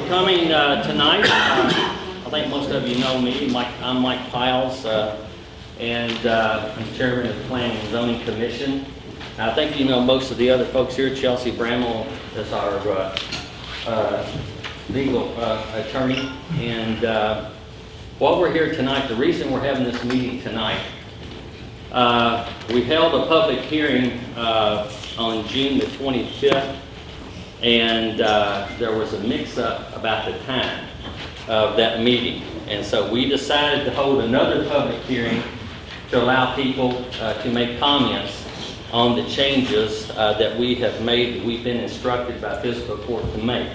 for coming uh, tonight. Uh, I think most of you know me. Mike, I'm Mike Piles, uh, and uh, I'm chairman of the Planning and Zoning Commission. I think you know most of the other folks here. Chelsea Bramall is our uh, uh, legal attorney. And while we're here tonight, the reason we're having this meeting tonight, we held a public hearing on June the 25th and uh, there was a mix-up about the time of that meeting. And so we decided to hold another public hearing to allow people uh, to make comments on the changes uh, that we have made, that we've been instructed by fiscal court to make.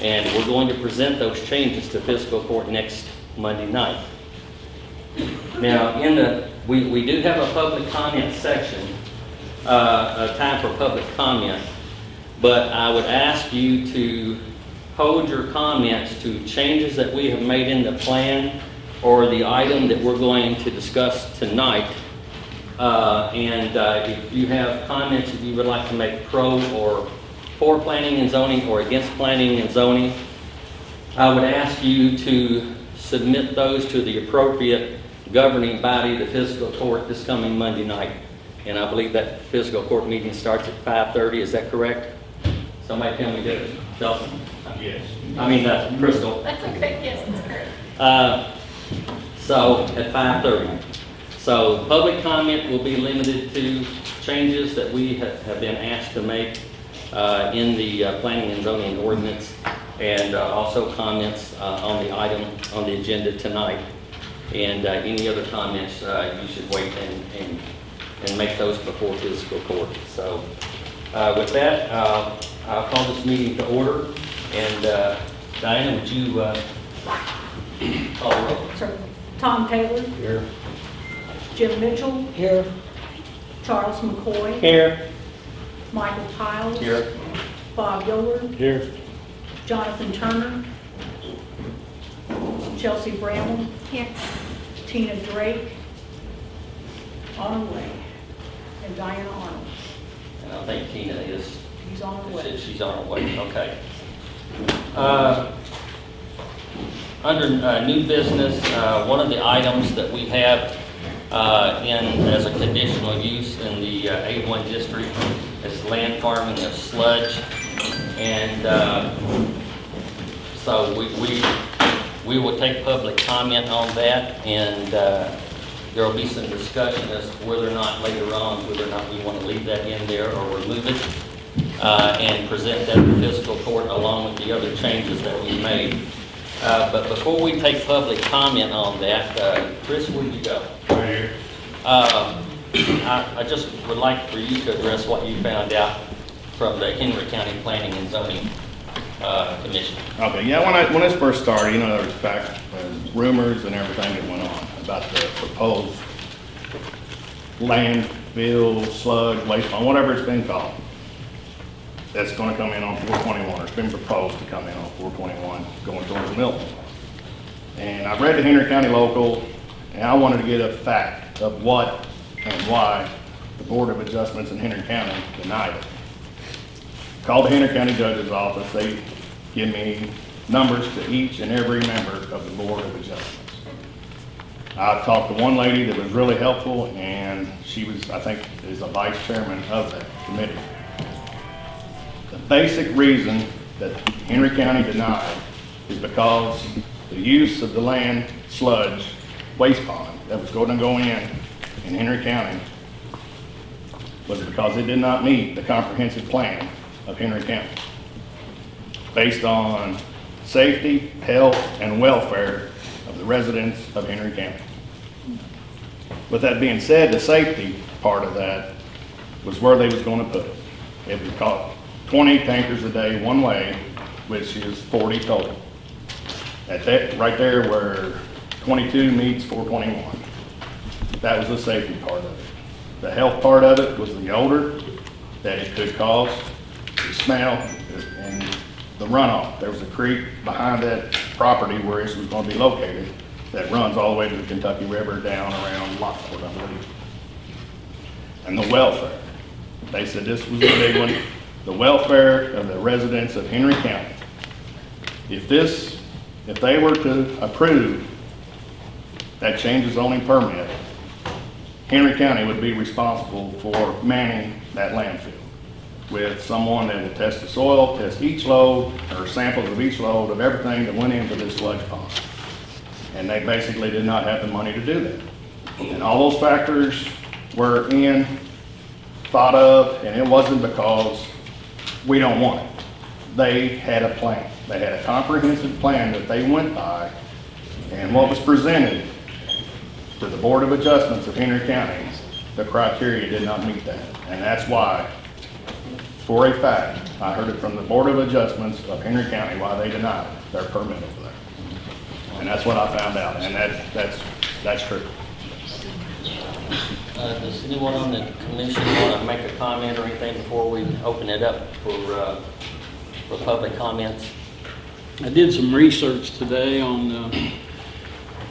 And we're going to present those changes to fiscal court next Monday night. Now, in the, we, we do have a public comment section, uh, a time for public comment. But I would ask you to hold your comments to changes that we have made in the plan or the item that we're going to discuss tonight. Uh, And uh, if you have comments that you would like to make pro or for planning and zoning or against planning and zoning, I would ask you to submit those to the appropriate governing body, the fiscal court, this coming Monday night. And I believe that fiscal court meeting starts at 5:30, is that correct? Somebody tell me that, Chelsea? Yes. I mean, uh, Crystal. That's okay, yes, that's correct. Uh, So, at 5:30. So, public comment will be limited to changes that we have have been asked to make uh, in the uh, planning and zoning ordinance, and uh, also comments uh, on the item on the agenda tonight. And uh, any other comments, uh, you should wait and, and, and make those before fiscal court. So, uh, with that, uh, I'll call this meeting to order, and uh, Diana, would you uh, call the roll? Sir, Tom Taylor, Here. Jim Mitchell, Here. Charles McCoy, Here. Michael Piles. Here. Bob Yoder, Here. Jonathan Turner, Chelsea Bramble, Here. Tina Drake, on her way, and Diana Arnold. And I think Tina is, He's on her way. she's on her way, okay. Uh, Under uh, new business, uh, one of the items that we have uh, in, as a conditional use in the uh, A1 district is land farming of sludge. And uh, so we, we, we will take public comment on that, and uh, there will be some discussion as to whether or not later on, whether or not we want to leave that in there or remove it, uh, and present that to fiscal court along with the other changes that we made. Uh, But before we take public comment on that, uh, Chris, where'd you go? Right here. Um, I I just would like for you to address what you found out from the Henry County Planning and Zoning uh, Commission. Okay, yeah, when I, when this first started, you know, there was fact, uh, rumors and everything that went on about the proposed landfill, sludge, waste, whatever it's been called. That's gonna come in on four twenty-one, or it's been proposed to come in on four twenty-one, going towards Milton. And I've read the Henry County local, and I wanted to get a fact of what and why the Board of Adjustments in Henry County denied it. Called the Henry County Judge's Office, they give me numbers to each and every member of the Board of Adjustments. I talked to one lady that was really helpful, and she was, I think, is the vice chairman of that committee basic reason that Henry County denied is because the use of the land sludge waste pond that was going to go in in Henry County was because it did not meet the comprehensive plan of Henry County based on safety, health, and welfare of the residents of Henry County. With that being said, the safety part of that was where they was going to put it. It was 20 tankers a day one way, which is 40 total. At that, right there where 22 meets 421. That was the safety part of it. The health part of it was the odor that it could cause, the smell, and the runoff. There was a creek behind that property where this was going to be located that runs all the way to the Kentucky River down around Lockport, I believe. And the welfare. They said this was the big one the welfare of the residents of Henry County. If this, if they were to approve that change of zoning permit, Henry County would be responsible for manning that landfill with someone that will test the soil, test each load, or samples of each load of everything that went into this sludge pond. And they basically did not have the money to do that. And all those factors were in, thought of, and it wasn't because we don't want it. They had a plan. They had a comprehensive plan that they went by, and what was presented to the Board of Adjustments of Henry County, the criteria did not meet that. And that's why, for a fact, I heard it from the Board of Adjustments of Henry County, why they denied their permit over there. And that's what I found out, and that, that's, that's true. Uh, Does anyone on the commission want to make a comment or anything before we open it up for, uh, for public comments? I did some research today on uh,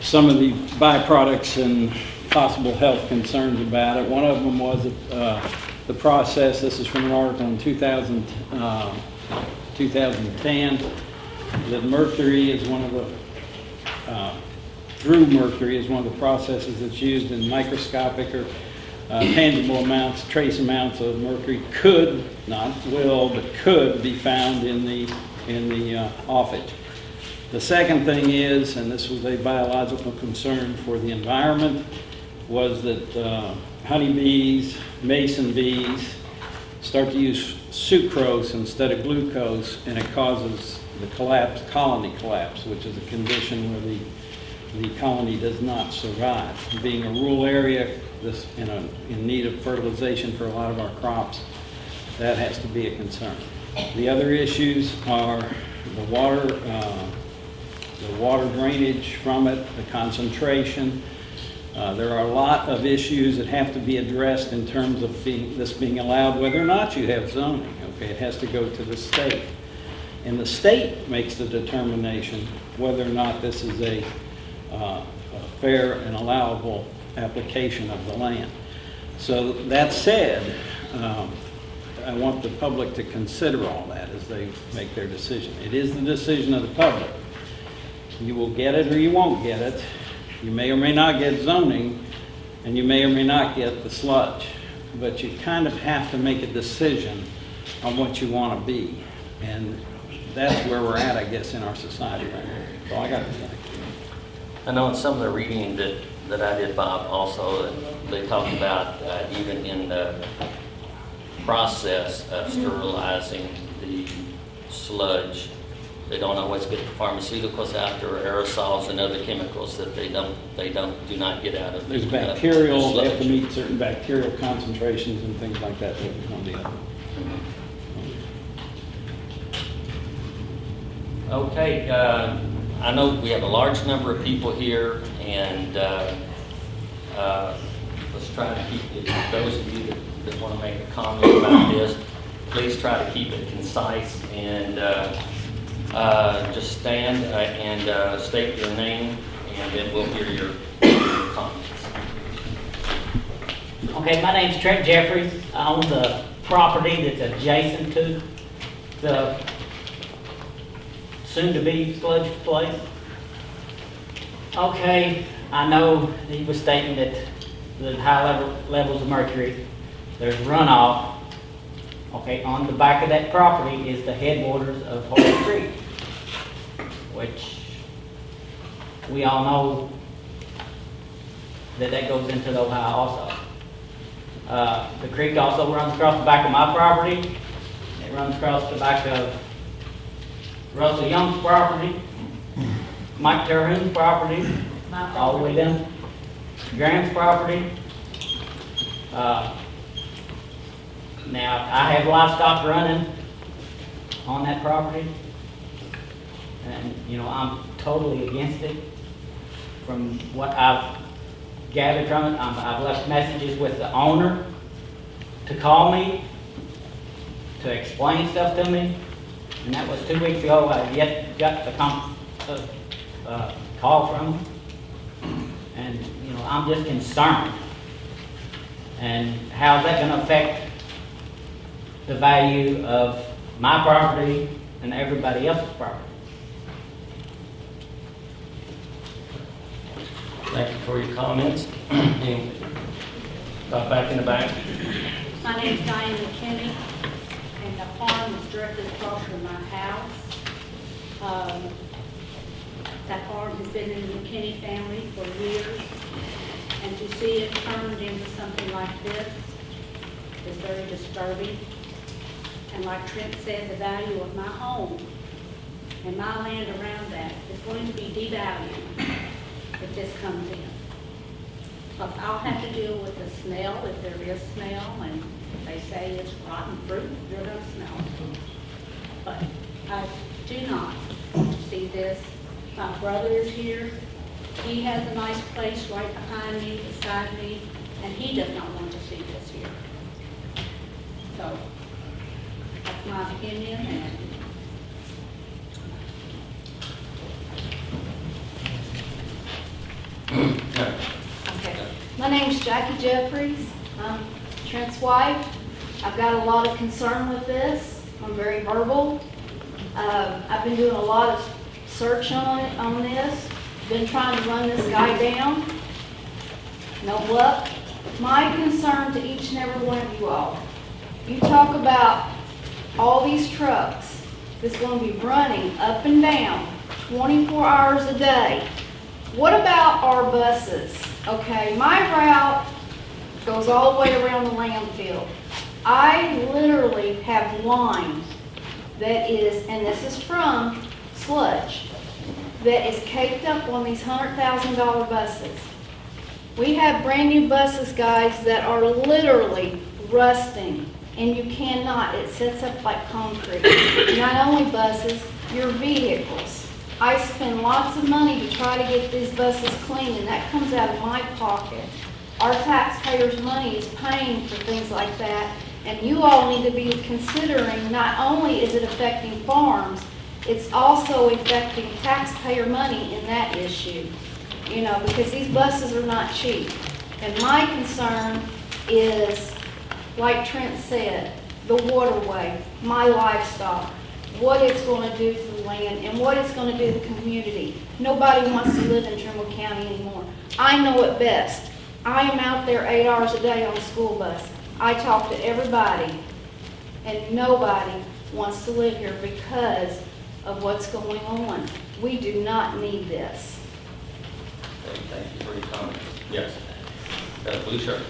some of the byproducts and possible health concerns about it. One of them was uh, the process, this is from an article in 2000, uh, 2010, that mercury is one of the, uh, through mercury is one of the processes that's used in microscopic or uh, tangible amounts, trace amounts of mercury could, not will, but could be found in the, in the uh. The second thing is, and this was a biological concern for the environment, was that uh, honeybees, mason bees start to use sucrose instead of glucose, and it causes the collapse, colony collapse, which is a condition where the, the colony does not survive. Being a rural area, this, in, a, in need of fertilization for a lot of our crops, that has to be a concern. The other issues are the water, uh, the water drainage from it, the concentration. Uh, There are a lot of issues that have to be addressed in terms of being, this being allowed, whether or not you have zoning, okay? It has to go to the state. And the state makes the determination whether or not this is a uh, fair and allowable application of the land. So that said, um, I want the public to consider all that as they make their decision. It is the decision of the public. You will get it or you won't get it. You may or may not get zoning, and you may or may not get the sludge. But you kind of have to make a decision on what you want to be. And that's where we're at, I guess, in our society right now. All I got to. I know in some of the reading that, that I did, Bob, also, they talked about uh, even in the process of sterilizing the sludge, they don't always get the pharmaceuticals out. There, or aerosols and other chemicals that they don't, they don't, do not get out of the There's uh, the bacterial, they have to meet certain bacterial concentrations and things like that that to. Okay, uh, I know we have a large number of people here, and uh, uh, let's try to keep it, those of you that- that want to make a comment about this, please try to keep it concise and uh, uh, just stand uh, and uh, state your name, and then we'll hear your your comments. Okay, my name's Trent Jeffries. I own the property that's adjacent to the soon-to-be sludge place. Okay, I know he was stating that the high level, levels of mercury, there's runoff. Okay, on the back of that property is the headwaters of Holy Creek, which we all know that that goes into the Ohio also. Uh, The creek also runs across the back of my property. It runs across the back of Russell Young's property, Mike Terhune property, all the way down Graham's property. Uh, Now, I have livestock running on that property. And, you know, I'm totally against it. From what I've gathered from it, I'm- I've left messages with the owner to call me, to explain stuff to me and that was two weeks ago. I yet got the uh, uh, call from him, and you know I'm just concerned. And how's that going to affect the value of my property and everybody else's property? Thank you for your comments. Uh, back in the back. My name is Diane McKinney farm is directly across from my house. Um, That farm has been in the McKinney family for years, and to see it turned into something like this is very disturbing. And like Trent said, the value of my home and my land around that is going to be devalued if this comes in. I'll have to deal with the smell, if there is smell, and they say it's rotten fruit, you're gonna smell it. But I do not see this. My brother is here. He has a nice place right behind me, beside me, and he does not want to see this here. So, that's my opinion, and Okay. My name's Jackie Jeffries. I'm Trent's wife. I've got a lot of concern with this. I'm very verbal. Um, I've been doing a lot of search on on this. Been trying to run this guy down. No luck. My concern to each and every one of you all, you talk about all these trucks that's gonna be running up and down 24 hours a day. What about our buses? Okay, my route goes all the way around the landfill. I literally have lines that is, and this is from sludge, that is caked up on these hundred thousand dollar buses. We have brand new buses, guys, that are literally rusting, and you cannot, it sets up like concrete. Not only buses, your vehicles. I spend lots of money to try to get these buses clean, and that comes out of my pocket. Our taxpayers' money is paying for things like that, and you all need to be considering, not only is it affecting farms, it's also affecting taxpayer money in that issue. You know, because these buses are not cheap. And my concern is, like Trent said, the waterway, my livestock, what it's gonna do to the land and what it's gonna do to the community. Nobody wants to live in Trimble County anymore. I know it best. I am out there eight hours a day on the school bus. I talk to everybody, and nobody wants to live here because of what's going on. We do not need this. Thank you for your comments. Yes. Got a blue shirt.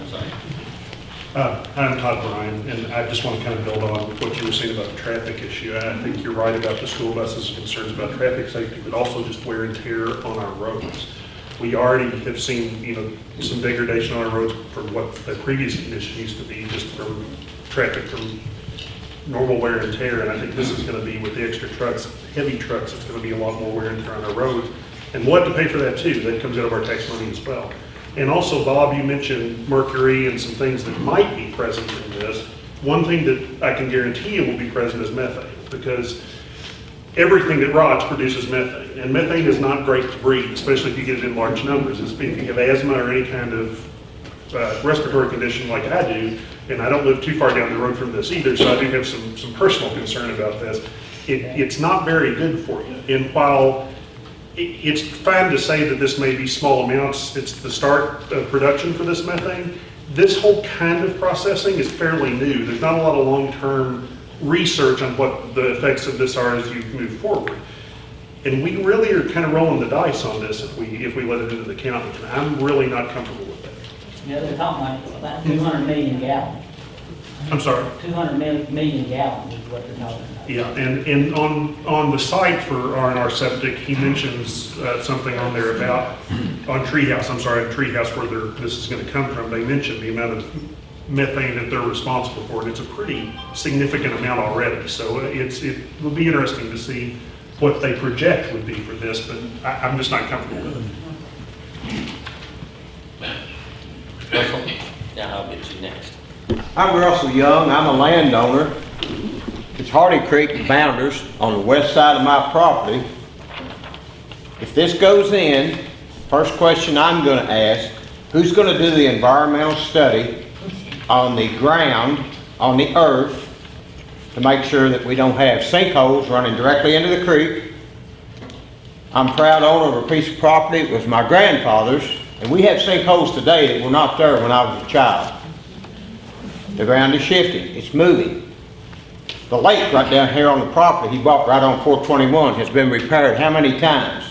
I'm sorry. Uh, I'm Todd Bryan, and I just want to kind of build on what you were saying about the traffic issue. I think you're right about the school buses, concerns about traffic safety, but also just wear and tear on our roads. We already have seen, you know, some degradation on our roads from what the previous condition used to be, just from traffic from normal wear and tear, and I think this is going to be with the extra trucks, heavy trucks, it's going to be a lot more wear and tear on our roads. And we'll have to pay for that too, that comes out of our tax money as well. And also, Bob, you mentioned mercury and some things that might be present in this. One thing that I can guarantee you will be present is methane, because everything that rots produces methane. And methane is not great to breathe, especially if you get it in large numbers. It's- If you have asthma or any kind of uh, respiratory condition like I do, and I don't live too far down the road from this either, so I do have some, some personal concern about this. It, it's not very good for you. And while it's fine to say that this may be small amounts, it's the start of production for this methane. This whole kind of processing is fairly new. There's not a lot of long-term research on what the effects of this are as you move forward. And we really are kind of rolling the dice on this if we, if we let it into the county. I'm really not comfortable with that. Yeah, they're talking like about two hundred million gallons. I'm sorry. Two hundred million gallons is what they're talking about. Yeah, and, and on, on the site for R and R Septic, he mentions uh, something on there about, on Treehouse, I'm sorry, on Treehouse where they're, this is gonna come from, they mentioned the amount of methane that they're responsible for, and it's a pretty significant amount already, so it's, it will be interesting to see what they project would be for this, but I, I'm just not comfortable with it. Russell? Now I'll get you next. I'm Russell Young, I'm a landowner. It's Hardy Creek Bounders on the west side of my property. If this goes in, first question I'm gonna ask, who's gonna do the environmental study on the ground, on the earth, to make sure that we don't have sinkholes running directly into the creek? I'm proud owner of a piece of property, it was my grandfather's, and we have sinkholes today that were not there when I was a child. The ground is shifting, it's moving. The lake right down here on the property he bought right on 421 has been repaired how many times?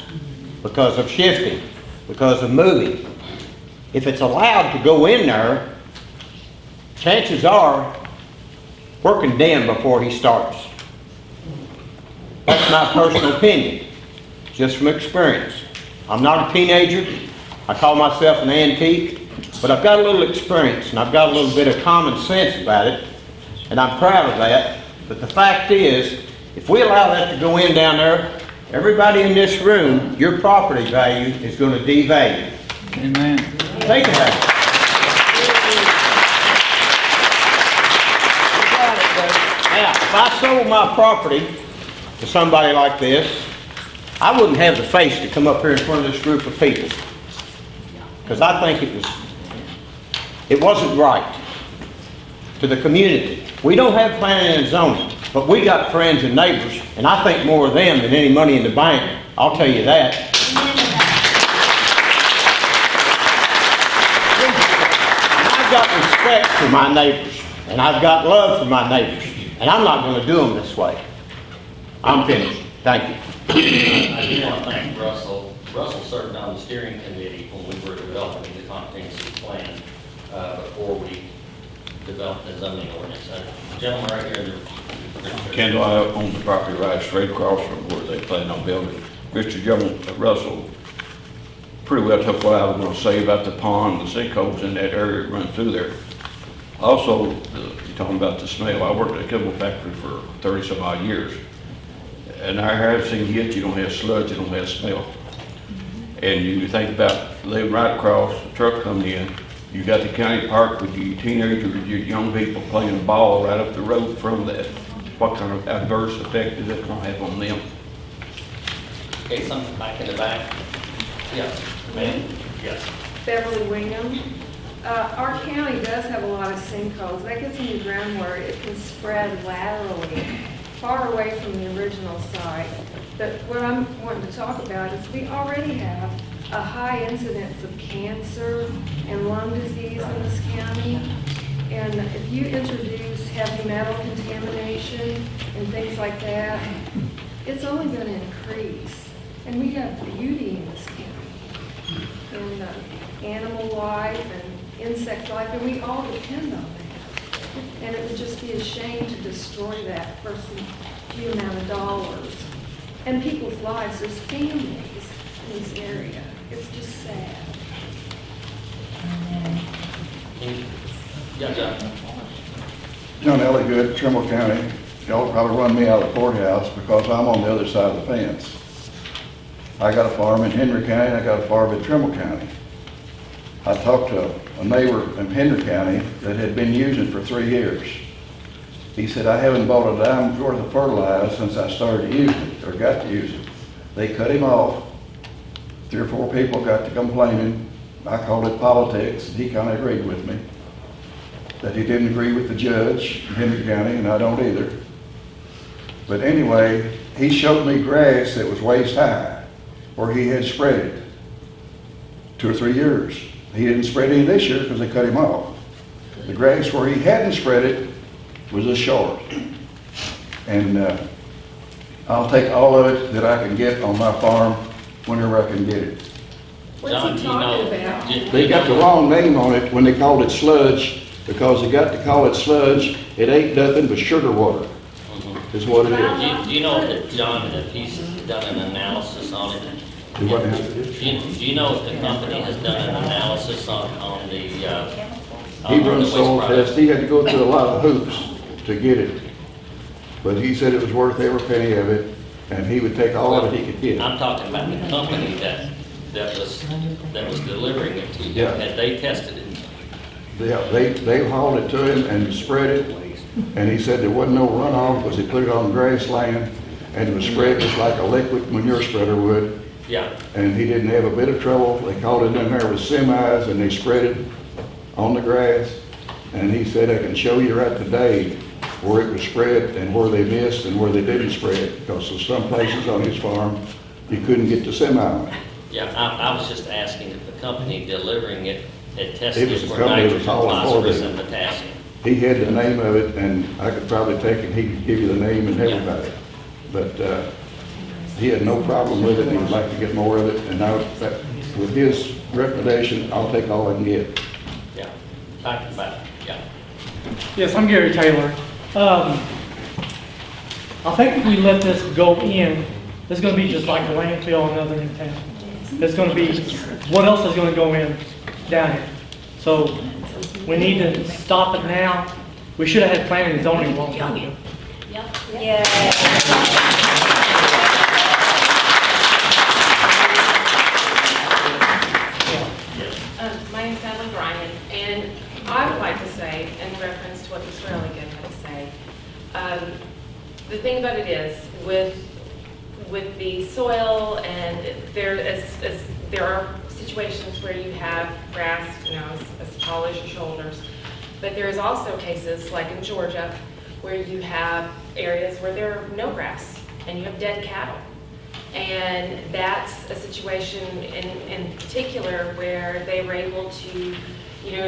Because of shifting, because of moving. If it's allowed to go in there, chances are, we're condemned before he starts. That's my personal opinion, just from experience. I'm not a teenager, I call myself an antique, but I've got a little experience and I've got a little bit of common sense about it, and I'm proud of that. But the fact is, if we allow that to go in down there, everybody in this room, your property value is gonna devalue. Amen. Think about it. Now, if I sold my property to somebody like this, I wouldn't have the face to come up here in front of this group of people. Because I think it was, it wasn't right to the community. We don't have planning and zoning, but we got friends and neighbors, and I think more of them than any money in the bank. I'll tell you that. I've got respect for my neighbors, and I've got love for my neighbors, and I'm not gonna do them this way. I'm finished. Thank you. I do want to thank Russell. Russell served on the steering committee when we were developing the comprehensive plan uh, before we developed the zoning ordinance. Uh, Gentleman right here. Kendall, I own the property right straight across from where they plan on building. Mr. Jones, uh, Russell pretty well took what I was gonna say about the pond, the sinkholes in that area that run through there. Also, the- you're talking about the smell, I worked at a chemical factory for thirty some odd years. And I have seen yet, you don't have sludge, you don't have smell. And you think about living right across, the truck coming in, you got the county park with your teenagers, your young people playing ball right up the road from that. What kind of adverse effect is that gonna have on them? Okay, something back in the back? Yes, ma'am? Yes. Beverly Wingham. Uh, Our county does have a lot of sinkholes. That gets in the ground where it can spread laterally, far away from the original site. But what I'm wanting to talk about is we already have a high incidence of cancer and lung disease in this county. And if you introduce heavy metal contamination and things like that, it's only going to increase. And we have beauty in this county and uh, animal life and insect life, and we all depend on that. And it would just be a shame to destroy that for some few amount of dollars. And people's lives, there's families in this area. It's just sad. Yeah, John? John Elligood, Trimble County. Y'all probably run me out of the courthouse because I'm on the other side of the fence. I got a farm in Henry County, I got a farm in Trimble County. I talked to a neighbor in Henry County that had been using for three years. He said, I haven't bought a dime worth of fertilizer since I started using it, or got to use it. They cut him off. Three or four people got to complaining. I called it politics, and he kind of agreed with me that he didn't agree with the judge in Henry County, and I don't either. But anyway, he showed me grass that was waist high, where he had spread it two or three years. He didn't spread any this year because they cut him off. The grass where he hadn't spread it was a short. And uh, I'll take all of it that I can get on my farm whenever I can get it. What's John, he do you know- talking about? They got the wrong name on it when they called it sludge, because they got to call it sludge. It ain't nothing but sugar water, Mhm. is what it is. Do you, do you know if, John, if he's done an analysis on it? Do what now? Do you, do you know if the company has done an analysis on, on the, uh? He on the run soil test, he had to go through a lot of hoops to get it. But he said it was worth every penny of it, and he would take all of it he could get. I'm talking about the company that, that was, that was delivering it to you. Yeah. Had they tested it? They, they, they hauled it to him and spread it, and he said there wasn't no runoff, because he put it on grassland, and it was spread just like a liquid manure spreader would, Yeah, and he didn't have a bit of trouble. They called it in there with semis, and they spread it on the grass, and he said, I can show you right today where it was spread and where they missed and where they didn't spread, because there's some places on his farm You couldn't get the semi on it. Yeah, I, I was just asking if the company delivering it had It tested was it the for company that was nitrogen, hauling for phosphorus, it. and potassium. He had the name of it, and I could probably take it, he could give you the name and everybody. But, uh, he had no problem with it, he would like to get more of it, and now, that- with his recommendation, I'll take all I can get. Yeah, talking about, yeah. Yes, I'm Gary Taylor. Um, I think if we let this go in, it's gonna be just like a landfill and other in town. It's gonna be, what else is gonna go in down here? So we need to stop it now. We should have had planning and zoning a ago. Um, My name's Natalie Bryan, and I would like to say, in reference to what Mr. Elliott had to say, um, the thing about it is, with, with the soil, and there is, is- there are situations where you have grass, you know, as as tall as your shoulders, but there's also cases, like in Georgia, where you have areas where there are no grass, and you have dead cattle. And that's a situation in, in particular where they were able to, you know,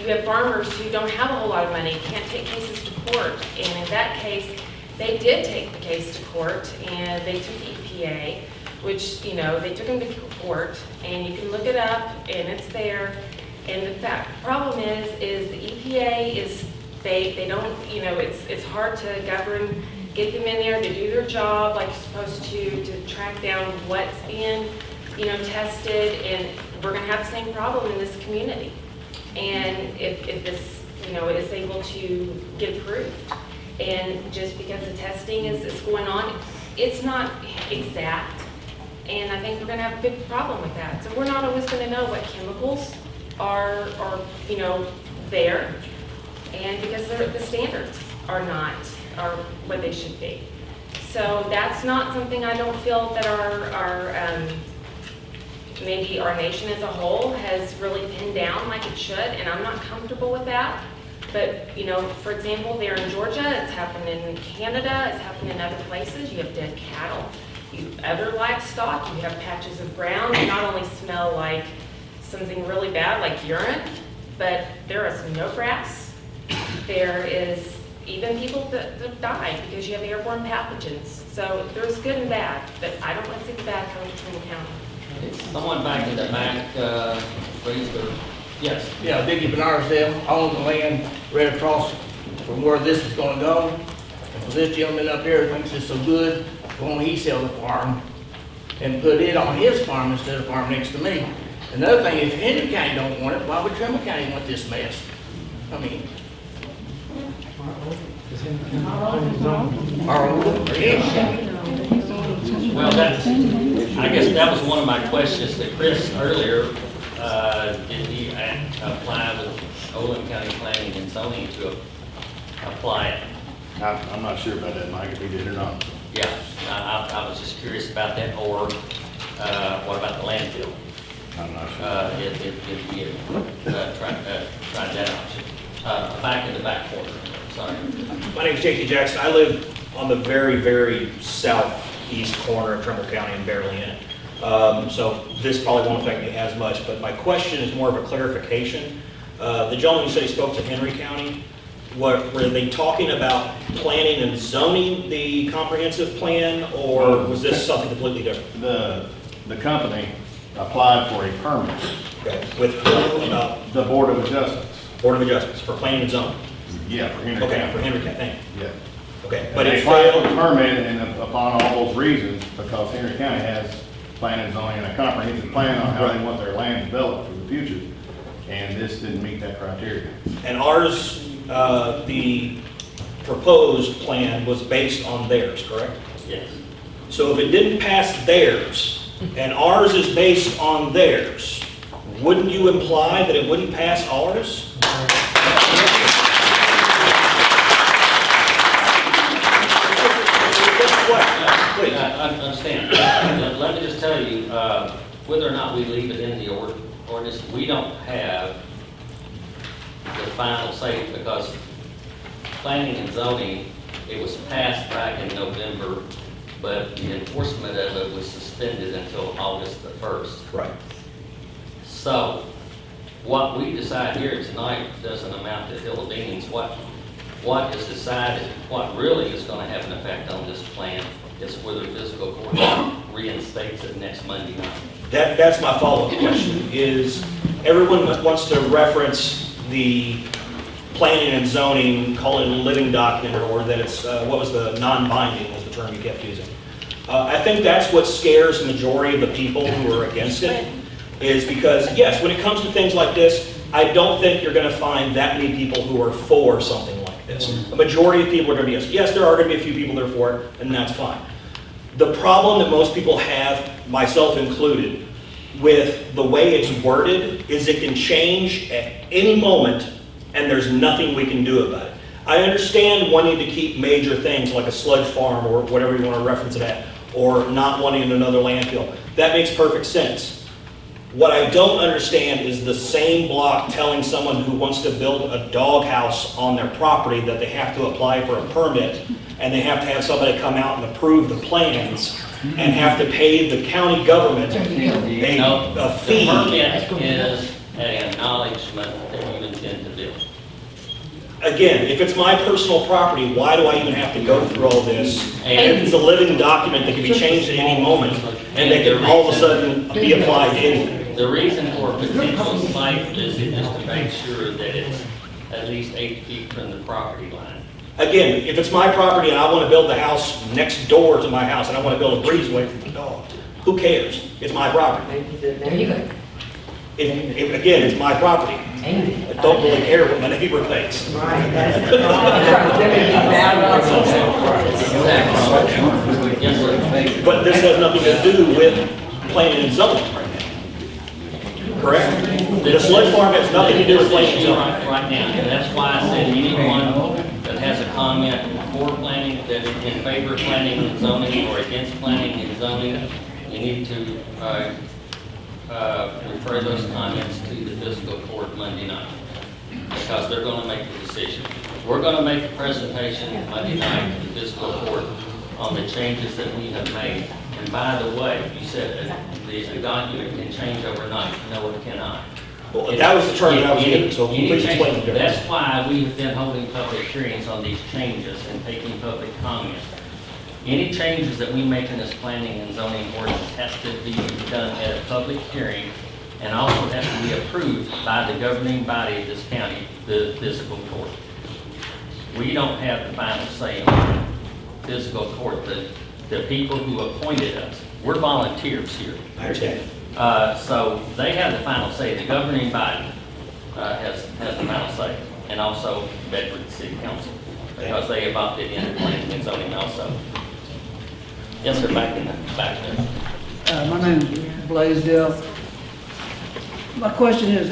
you have farmers who don't have a whole lot of money, can't take cases to court. And in that case, they did take the case to court and they took the EPA, which, you know, they took them to court and you can look it up and it's there. And the fact, problem is, is the EPA is, they, they don't, you know, it's, it's hard to govern, get them in there to do their job like you're supposed to, to track down what's being, you know, tested, and we're gonna have the same problem in this community. And if, if this, you know, is able to get approved, and just because the testing is, is going on, it's not exact, and I think we're gonna have a big problem with that. So we're not always gonna know what chemicals are, are, you know, there, and because the standards are not, are what they should be. So that's not something I don't feel that our, our, um, maybe our nation as a whole has really pinned down like it should, and I'm not comfortable with that. But, you know, for example, there in Georgia, it's happened in Canada, it's happened in other places, you have dead cattle. You, have other livestock, you have patches of ground that not only smell like something really bad like urine, but there is no grass. There is even people that, that die because you have airborne pathogens. So there's good and bad, but I don't want to see the bad coming from the county. Someone back in the back, uh, raised yes. Yeah, Dickie Benarsdale, I own the land right across from where this is gonna go. And so this gentleman up here thinks it's so good, why don't he sell the farm and put it on his farm instead of farm next to me? Another thing, if Henry County don't want it, why would Trimble County want this mess? I mean, Well, that's, I guess that was one of my questions to Chris earlier. Uh, Did he a- apply with Oldham County Planning and Zoning to apply it? I'm, I'm not sure about that, Mike, if he did or not. Yeah, I, I I was just curious about that, or uh, what about the landfill? I'm not sure. Uh, If, if, if you uh, tried, uh, tried that option. Uh, Back in the back corner, sorry. My name is J.T. Jackson. I live on the very, very southeast corner of Trimble County and barely in it. Um, So this probably won't affect me as much, but my question is more of a clarification. Uh, The gentleman who said he spoke to Henry County, what, were they talking about planning and zoning the comprehensive plan, or was this something completely different? The, the company applied for a permit, Okay, With who, uh, the Board of Adjustments. Board of Adjustments for planning and zoning? Yeah, for Henry Okay, County. for Henry County, thank you. Yeah. Okay, But they it applied for the permit and upon all those reasons, because Henry County has planning and zoning and a comprehensive plan on how they want their land developed for the future. And this didn't meet that criteria. And ours, uh, the proposed plan was based on theirs, correct? Yes. So if it didn't pass theirs, and ours is based on theirs, wouldn't you imply that it wouldn't pass ours? Please. I I understand. Let- Let me just tell you, uh, whether or not we leave it in the ord- ordinance, we don't have the final say because planning and zoning, it was passed back in November but the enforcement of it was suspended until August the first. Right. So, what we decide here tonight doesn't amount to hill of beans. What, what is decided, what really is gonna have an effect on this plan is whether fiscal court reinstates it next Monday night. That, that's my follow-up question, is everyone that wants to reference the planning and zoning, call it a living document, or that it's, uh, what was the, non-binding was the term you kept using. Uh, I think that's what scares the majority of the people who are against it, is because, yes, when it comes to things like this, I don't think you're gonna find that many people who are for something like this. A majority of people are gonna be, yes, yes, there are gonna be a few people that are for it, and that's fine. The problem that most people have, myself included, with the way it's worded is it can change at any moment and there's nothing we can do about it. I understand wanting to keep major things like a sludge farm or whatever you want to reference it at, or not wanting another landfill. That makes perfect sense. What I don't understand is the same block telling someone who wants to build a doghouse on their property that they have to apply for a permit and they have to have somebody come out and approve the plans and have to pay the county government a, a the fee. permit is an acknowledgement that you intend to build. Again, if it's my personal property, why do I even have to go through all this? And- it's a living document that can be changed at any moment, and they can all of a sudden be applied to anything. The reason for potential site visit is to make sure that it's at least eight feet from the property line. Again, if it's my property and I want to build the house next door to my house, and I want to build a breezeway from the dog, who cares? It's my property. There you go. If, if, again, it's my property. I don't really care what my neighbor thinks. Right, that's. Yes, sir. But this has nothing to do with planning and zoning right now. Correct? The sludge farm has nothing to do with planning zoning. Right right now, and that's why I said anyone that has a comment for planning, that is in favor of planning and zoning or against planning and zoning, you need to, uh, uh, refer those comments to the fiscal court Monday night, because they're gonna make the decision. We're gonna make a presentation Monday night to the fiscal court on the changes that we have made. And by the way, you said that the document can change overnight. No, it cannot. Well, that was the term that I was Any- getting, so any please explain the difference. That's why we've been holding public hearings on these changes and taking public comment. Any changes that we make in this planning and zoning ordinance has to be done at a public hearing and also has to be approved by the governing body of this county, the fiscal court. We don't have the final say on fiscal court. The, the people who appointed us, we're volunteers here. I understand. Uh, So they have the final say, the governing body uh, has, has the final say, and also Bedford City Council, because they adopted in planning and zoning also. Yes, sir, back in the, back there. Uh, My name is Blaisdell. My question is,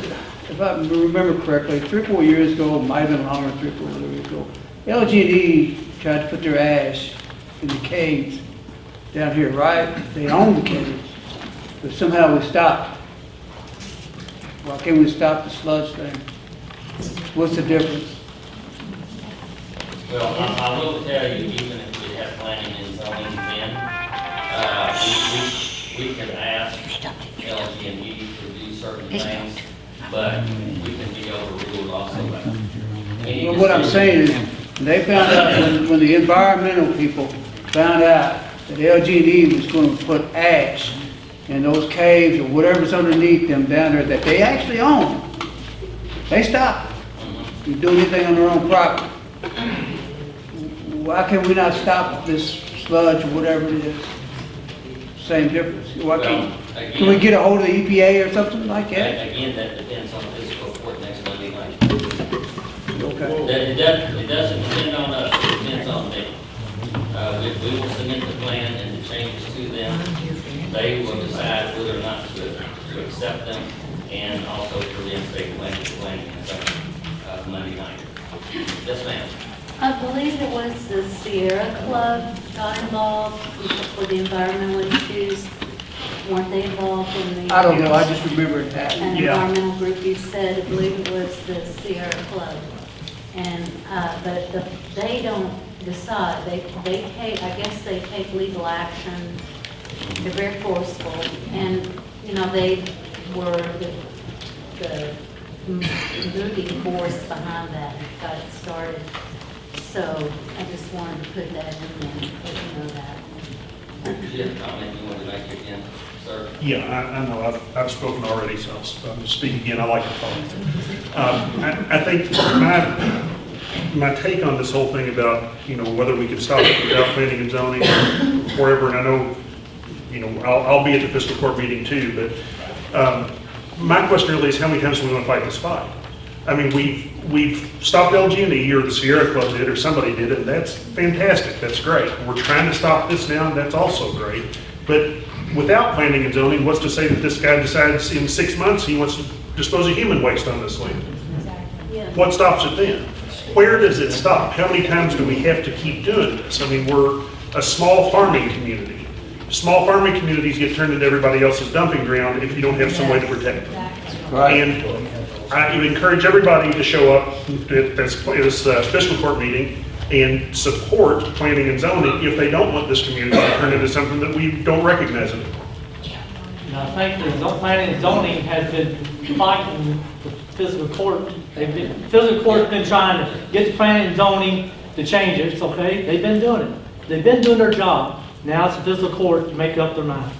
if I remember correctly, three, or four years ago, might have been longer, three, or four years ago, LG&E tried to put their ash in the caves down here, right? They own the caves, but somehow we stopped. Why can't we stop the sludge thing? What's the difference? Well, I, I will tell you, even if we have planning and zoning then, uh, we, we, we could ask LG&E to do certain things, but we can be overruled also by Well, what I'm saying is, they found out, when, when the environmental people found out that LG&E was gonna put ash in those caves or whatever's underneath them down there that they actually own, they stop from doing anything on their own property. Why can we not stop this sludge or whatever it is? Same difference. Why can't, Well, can we get a hold of the EPA or something like that? Again, that depends on fiscal court next Monday night. Okay. That- It doesn't, it doesn't depend on us, it depends on them. Uh, we, we will submit the plan and the changes to them. They will decide whether or not to, to accept them and also to reinstate planning, planning and zoning, uh, Monday night. Yes, ma'am. I believe it was the Sierra Club got involved for the environmental issues. Weren't they involved in the? I don't know, I just remember it An happened, yeah. environmental group you said, I believe it was the Sierra Club. And, uh, but the, they don't decide, they, they take, I guess they take legal action, they're very forceful, and, you know, they were the, the moving force behind that, and got it started. So I just wanted to put that in there, let you know that. Did you have a comment you wanted to make again, sir? Yeah, I, I know, I've, I've spoken already, so I'll sp- I'll speak again, I like to talk. Um, I, I think my, my take on this whole thing about, you know, whether we can stop it without planning and zoning, or wherever, and I know, you know, I'll, I'll be at the fiscal court meeting too, but, um, my question really is, how many times do we want to fight this fight? I mean, we, we've stopped LG&E, or the Sierra Club did, or somebody did it, and that's fantastic, that's great. We're trying to stop this now, and that's also great. But without planning and zoning, what's to say that this guy decides in six months he wants to dispose of human waste on this land? Exactly. Yeah. What stops it then? Where does it stop? How many times do we have to keep doing this? I mean, we're a small farming community. Small farming communities get turned into everybody else's dumping ground if you don't have some way to protect them. And I would encourage everybody to show up at this, this uh, fiscal court meeting and support planning and zoning if they don't want this community to turn into something that we don't recognize anymore. And I think the planning and zoning has been fighting the physical court. They've been, physical court's been trying to get the planning and zoning to change it, it's okay, they've been doing it. They've been doing their job. Now it's the physical court to make up their mind.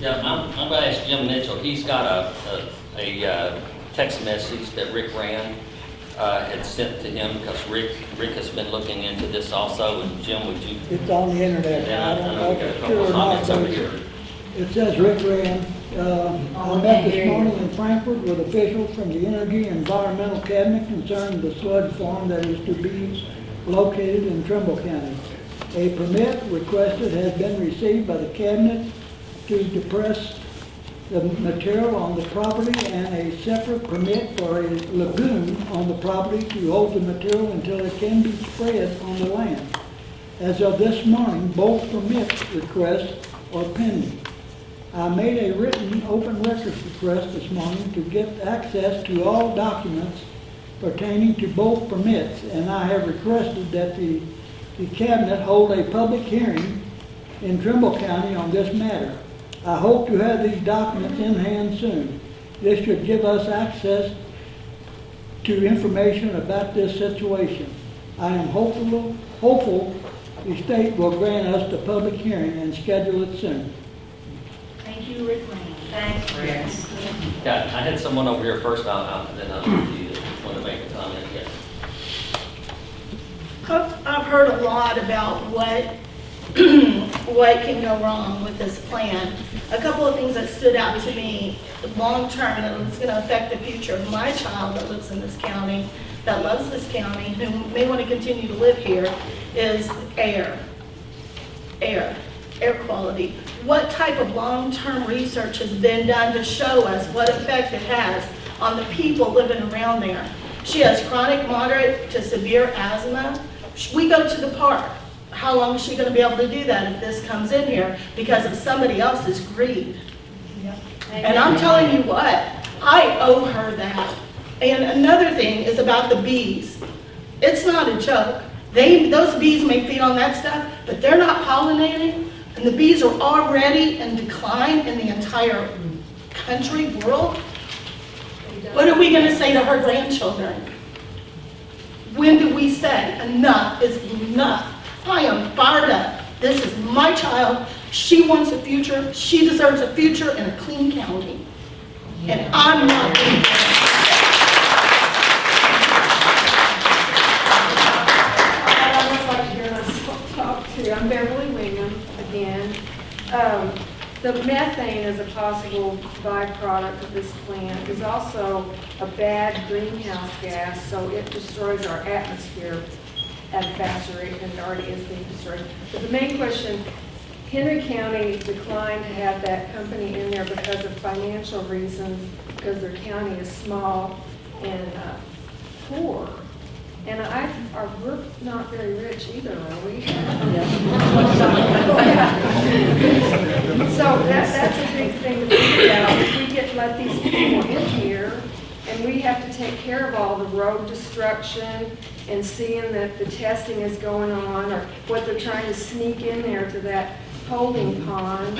Yeah, I'm, I'm gonna ask Jim Mitchell, he's got a, a, a uh, text message that Rick Rand, uh, had sent to him, because Rick, Rick has been looking into this also, and Jim, would you? It's on the internet. Yeah, I don't I know know we if got a it's couple true or not, comments over here. It says Rick Rand, uh, I met this morning in Frankfort with officials from the Energy and Environmental Cabinet concerning the sludge farm that is to be located in Trimble County. A permit requested has been received by the cabinet to depress the material on the property and a separate permit for a lagoon on the property to hold the material until it can be spread on the land. As of this morning, both permit requests are pending. I made a written open records request this morning to get access to all documents pertaining to both permits, and I have requested that the, the cabinet hold a public hearing in Trimble County on this matter. I hope to have these documents in hand soon. This should give us access to information about this situation. I am hopeful, hopeful the state will grant us the public hearing and schedule it soon. Thank you, Rick Rand. Thanks, Rick. Yeah, I had someone over here first, I'll, I'll- then I'll, you want to make a comment, yes. I've, I've heard a lot about what, what can go wrong with this plan. A couple of things that stood out to me, long-term, that it's gonna affect the future of my child that lives in this county, that loves this county, who may wanna continue to live here, is air. Air, air quality. What type of long-term research has been done to show us what effect it has on the people living around there? She has chronic, moderate to severe asthma. We go to the park. How long is she gonna be able to do that if this comes in here because of somebody else's greed? Yep. And I'm telling you what, I owe her that. And another thing is about the bees. It's not a joke. They, those bees may feed on that stuff, but they're not pollinating, and the bees are already in decline in the entire country, world. What are we gonna say to her grandchildren? When do we say enough is enough? I am fired up. This is my child. She wants a future. She deserves a future in a clean county. And I'm not going almost like to hear talk too. I'm Beverly Wingham again. Um, The methane is a possible byproduct of this plant. is also a bad greenhouse gas, so it destroys our atmosphere at a faster rate than it already is being destroyed. But the main question, Henry County declined to have that company in there because of financial reasons, because their county is small and uh, poor. And I, are, we're not very rich either, are we? So that, that's a big thing to think about. If we get, to let these people in here, and we have to take care of all the road destruction and seeing that the testing is going on, or what they're trying to sneak in there to that holding pond.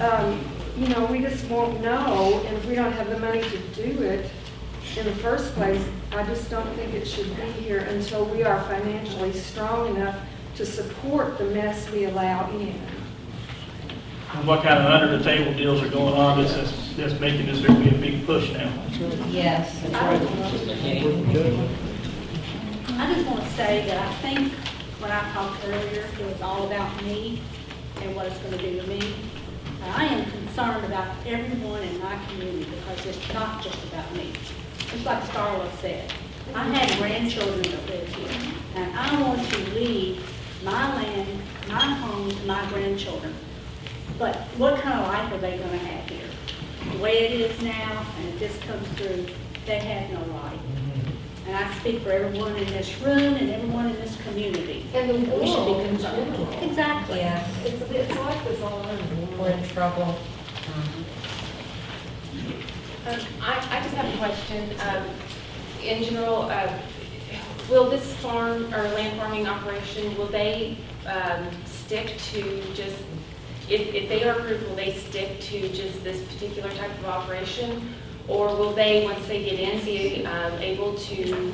Um, You know, we just won't know, and if we don't have the money to do it in the first place, I just don't think it should be here until we are financially strong enough to support the mess we allow in. What kind of under the table deals are going on that's, that's- that's making this there be a big push now? Yes. I just want to say that I think when I talked earlier, it was all about me and what it's going to do to me. And I am concerned about everyone in my community because it's not just about me. Just like Starla said, I have grandchildren that live here, and I want to leave my land, my home to my grandchildren. But what kind of life are they going to have here? The way it is now, and if this comes through, they have no life. And I speak for everyone in this room and everyone in this community. And the that We should be concerned. Exactly. Yeah, it's, it's like this all over the. We're in trouble. Um, I, I just have a question. Um, in general, uh, will this farm or land farming operation, will they, um, stick to just, if, if they are approved, will they stick to just this particular type of operation? Or will they, once they get in, be, um, able to,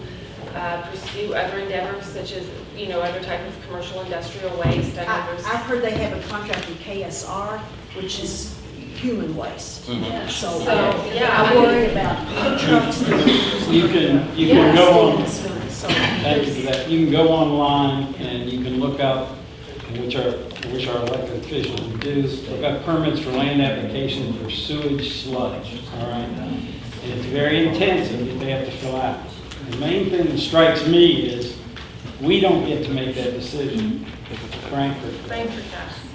uh, pursue other endeavors such as, you know, other type of commercial industrial waste? I know I- there's- I've heard they have a contract with KSR, which is human waste. Mhm. So, So, yeah, I I'm worried about trucks. that are using- You can, you Yeah, can go on, so- so- thank you for that, you can go online and you can look up, which our, which our elected officials do, look up permits for land application for sewage sludge, all right? And it's very intensive that they have to fill out. The main thing that strikes me is, we don't get to make that decision, frankly. Frankfort does.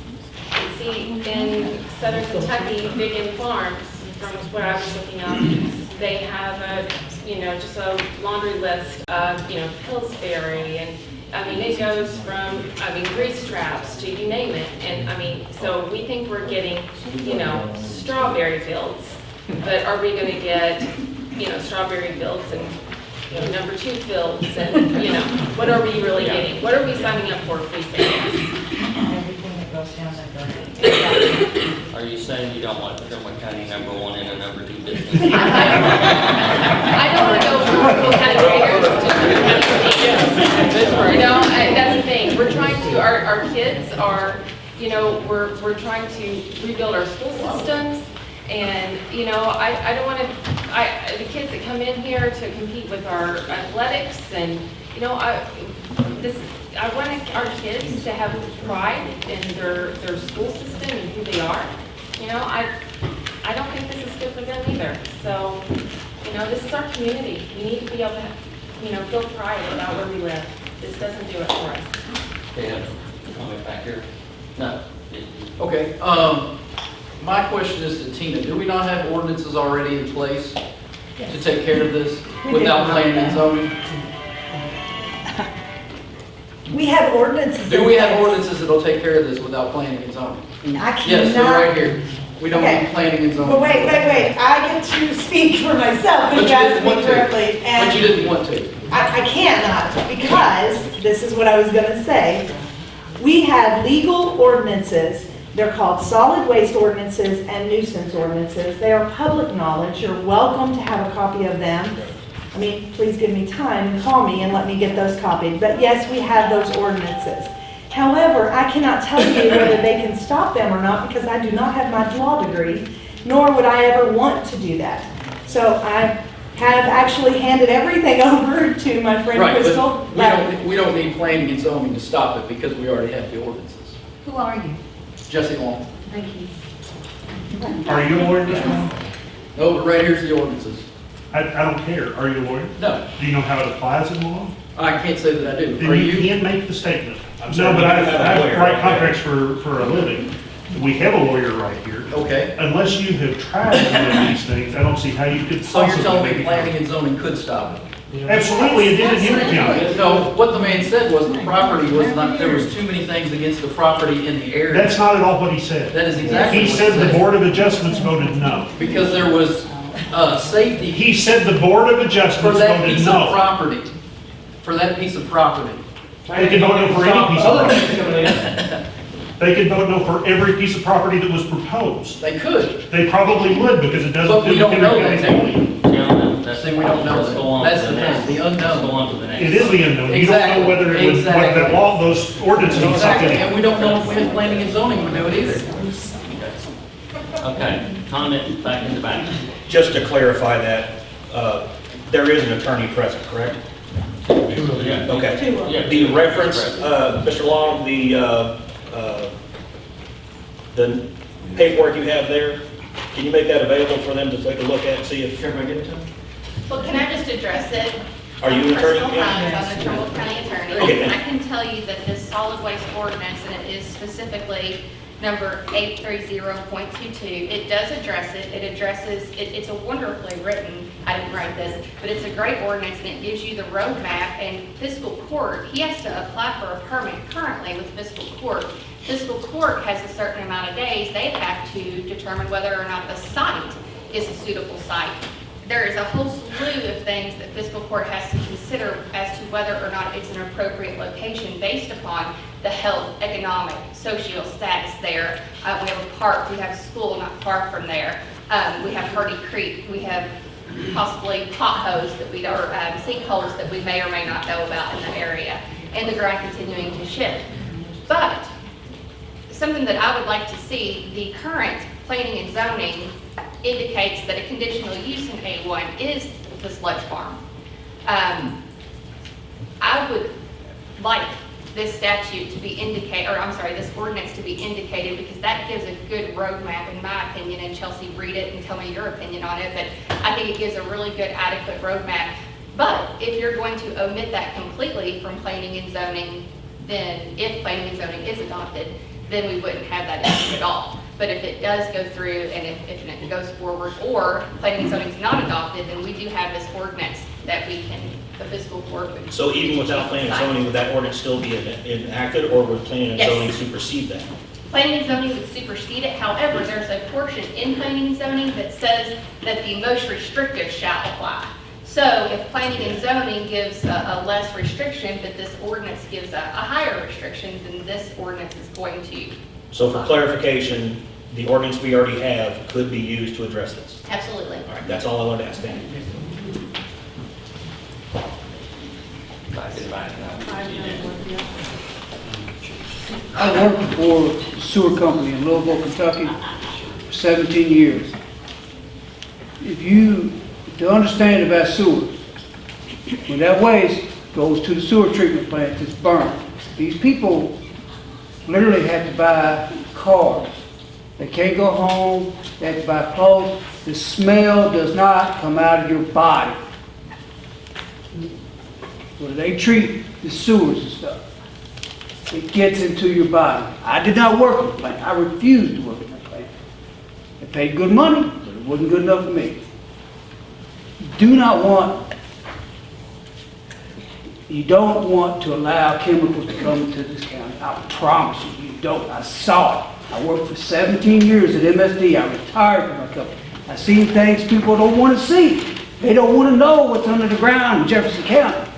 See, in southern Kentucky, Big Farms, from what I was looking up, they have a, you know, just a laundry list of, you know, Pillsbury and, I mean, it goes from, I mean, grease traps to you name it. And, I mean, so we think we're getting, you know, strawberry fields, but are we gonna get, you know, strawberry fields and, you know, number two fields and, you know, what are we really getting? What are we signing up for if we say yes? Everything that goes down that. Are you saying you don't want Trimble County number one and a number two business? I don't want to go from County Graders to You know, I- that's the thing, we're trying to, our, our kids are, you know, we're, we're trying to rebuild our school systems, and, you know, I, I don't want to, I, the kids that come in here to compete with our athletics, and, you know, I, this, I want our kids to have pride in their, their school system and who they are. You know, I, I don't think this is good for them either. So, you know, this is our community. We need to be able to, you know, feel pride about where we live. This doesn't do it for us. Dan, comment back here? No. Okay, um, my question is to Tina, do we not have ordinances already in place to take care of this without planning and zoning? We have ordinances. Do in we have place. ordinances that'll take care of this without planning and zoning? I cannot. Yes, they're right here. We don't Okay. need planning and zoning. But wait, wait, wait, I get to speak for myself, But if you you ask didn't want to. and- But you didn't want to. I, I cannot, because, this is what I was gonna say. We have legal ordinances, they're called solid waste ordinances and nuisance ordinances. They are public knowledge, you're welcome to have a copy of them. I mean, please give me time and call me and let me get those copied. But yes, we have those ordinances. However, I cannot tell you whether they can stop them or not, because I do not have my law degree, nor would I ever want to do that. So I have actually handed everything over to my friend Right, Crystal. but we don't, we don't need planning and zoning to stop it because we already have the ordinances. Who are you? Jesse Long. Thank you. Are you a lawyer, Mr. No, but right here's the ordinances. I, I don't care. Are you a lawyer? No, Do you know how it applies in law? I can't say that I do. Are Then you you? can't make the statement. I'm No, saying but I, do have a I lawyer write right contracts for, for a living. We have a lawyer right here. Okay. Unless you have tried to do these things, I don't see how you could So you're possibly telling make me it. planning and zoning could stop it? Absolutely, it did in Henry County. No, what the man said was the property was not, there was too many things against the property in the area. That's not at all what he said. That is exactly He what said the said. Board of Adjustments voted no. Because there was, uh, safety He said the Board of for Adjustments that voted piece of no. property, for that piece of property. They can vote no for any piece of property. things coming in. They can vote no for every piece of property that was proposed. They could, They probably would because it doesn't But we do don't know Henry that. County do we? zoning. Gentlemen, that's. See, we don't know let's that. on That's the next. thing, the unknown. Let's go on to the next. It is the unknown. You don't know whether it would, what that law, those ordinances would Exactly, something. and we don't know if we have planning and zoning would do it either. Okay, comment back in the back. Just to clarify that, uh, there is an attorney present, correct? Okay. The reference, uh, Mr. Long, the, uh, uh, the paperwork you have there, can you make that available for them to take a look at and see if? Can I get it to them? Well, can I just address it? Are you an attorney? Crystal Yeah. Hines, I'm the Trimble County Attorney. Okay. I can tell you that this solid waste ordinance, and it is specifically number 830.22, it does address it. It addresses, it- it's a wonderfully written, I didn't write this, but it's a great ordinance, and it gives you the roadmap and fiscal court. He has to apply for a permit currently with fiscal court. Fiscal court has a certain amount of days. They have to determine whether or not the site is a suitable site there is a whole slew of things that fiscal court has to consider as to whether or not it's an appropriate location based upon the health, economic, social status there. Uh, we have a park, we have a school not far from there. Um, we have Hardy Creek, we have possibly potholes that we, or um, sinkholes that we may or may not know about in the area, and the ground continuing to shift. But something that I would like to see, the current planning and zoning indicates that a conditional use in A1 is the sludge farm. Um, I would like this statute to be indicate, or I'm sorry, this ordinance to be indicated because that gives a good roadmap in my opinion, and Chelsea, read it and tell me your opinion on it, but I think it gives a really good adequate roadmap. But if you're going to omit that completely from planning and zoning, then if planning and zoning is adopted, then we wouldn't have that issue at all. But if it does go through and if, if it goes forward, or planning and zoning is not adopted, then we do have this ordinance that we can, the fiscal court would. So even without planning and zoning, would that ordinance still be enacted, or would planning and Yes. zoning supersede that? Planning and zoning would supersede it, however, there's a portion in planning and zoning that says that the most restrictive shall apply. So if planning and zoning gives a, a less restriction, but this ordinance gives a, a higher restriction, then this ordinance is going to, So for clarification, the ordinance we already have could be used to address this. absolutely. All right, that's all I wanted to ask, thank you. Back in the back. I worked for a sewer company in Louisville, Kentucky for 17 years. If you, to understand about sewers, when that waste goes to the sewer treatment plant, it's burned. These people literally have to buy cars. They can't go home, they have to buy clothes. The smell does not come out of your body. When they treat the sewers and stuff, it gets into your body. I did not work in the plant. I refused to work in the plant. It paid good money, but it wasn't good enough for me. Do not want, you don't want to allow chemicals to come into this county. I promise you, you don't. I saw it. I worked for 17 years at MSD. I retired from my company. I seen things people don't want to see. They don't want to know what's under the ground in Jefferson County.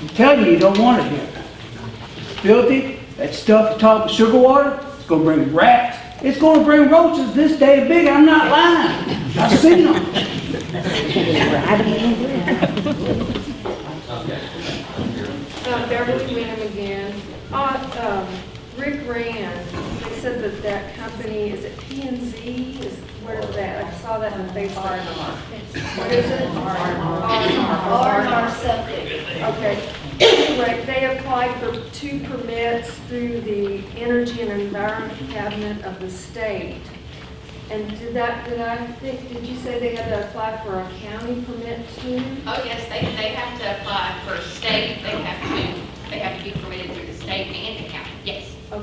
I'm telling you, you don't want it here It's filthy, that stuff you talk with sugar water, it's gonna bring rats, it's gonna bring roaches this day big, I'm not lying. I've seen them. Uh, Beverly Winham again. Uh, um, Rick Rand, said that that company, is it P and Z? Is, where is that? I saw that on Facebook. What is it? R&R Septic. Okay. Anyway, they applied for two permits through the Energy and Environment Cabinet of the state. And did that, did I think, did you say they had to apply for a county permit too? Oh, yes, they, they have to apply for state, they have to, they have to be permitted through the state and the county.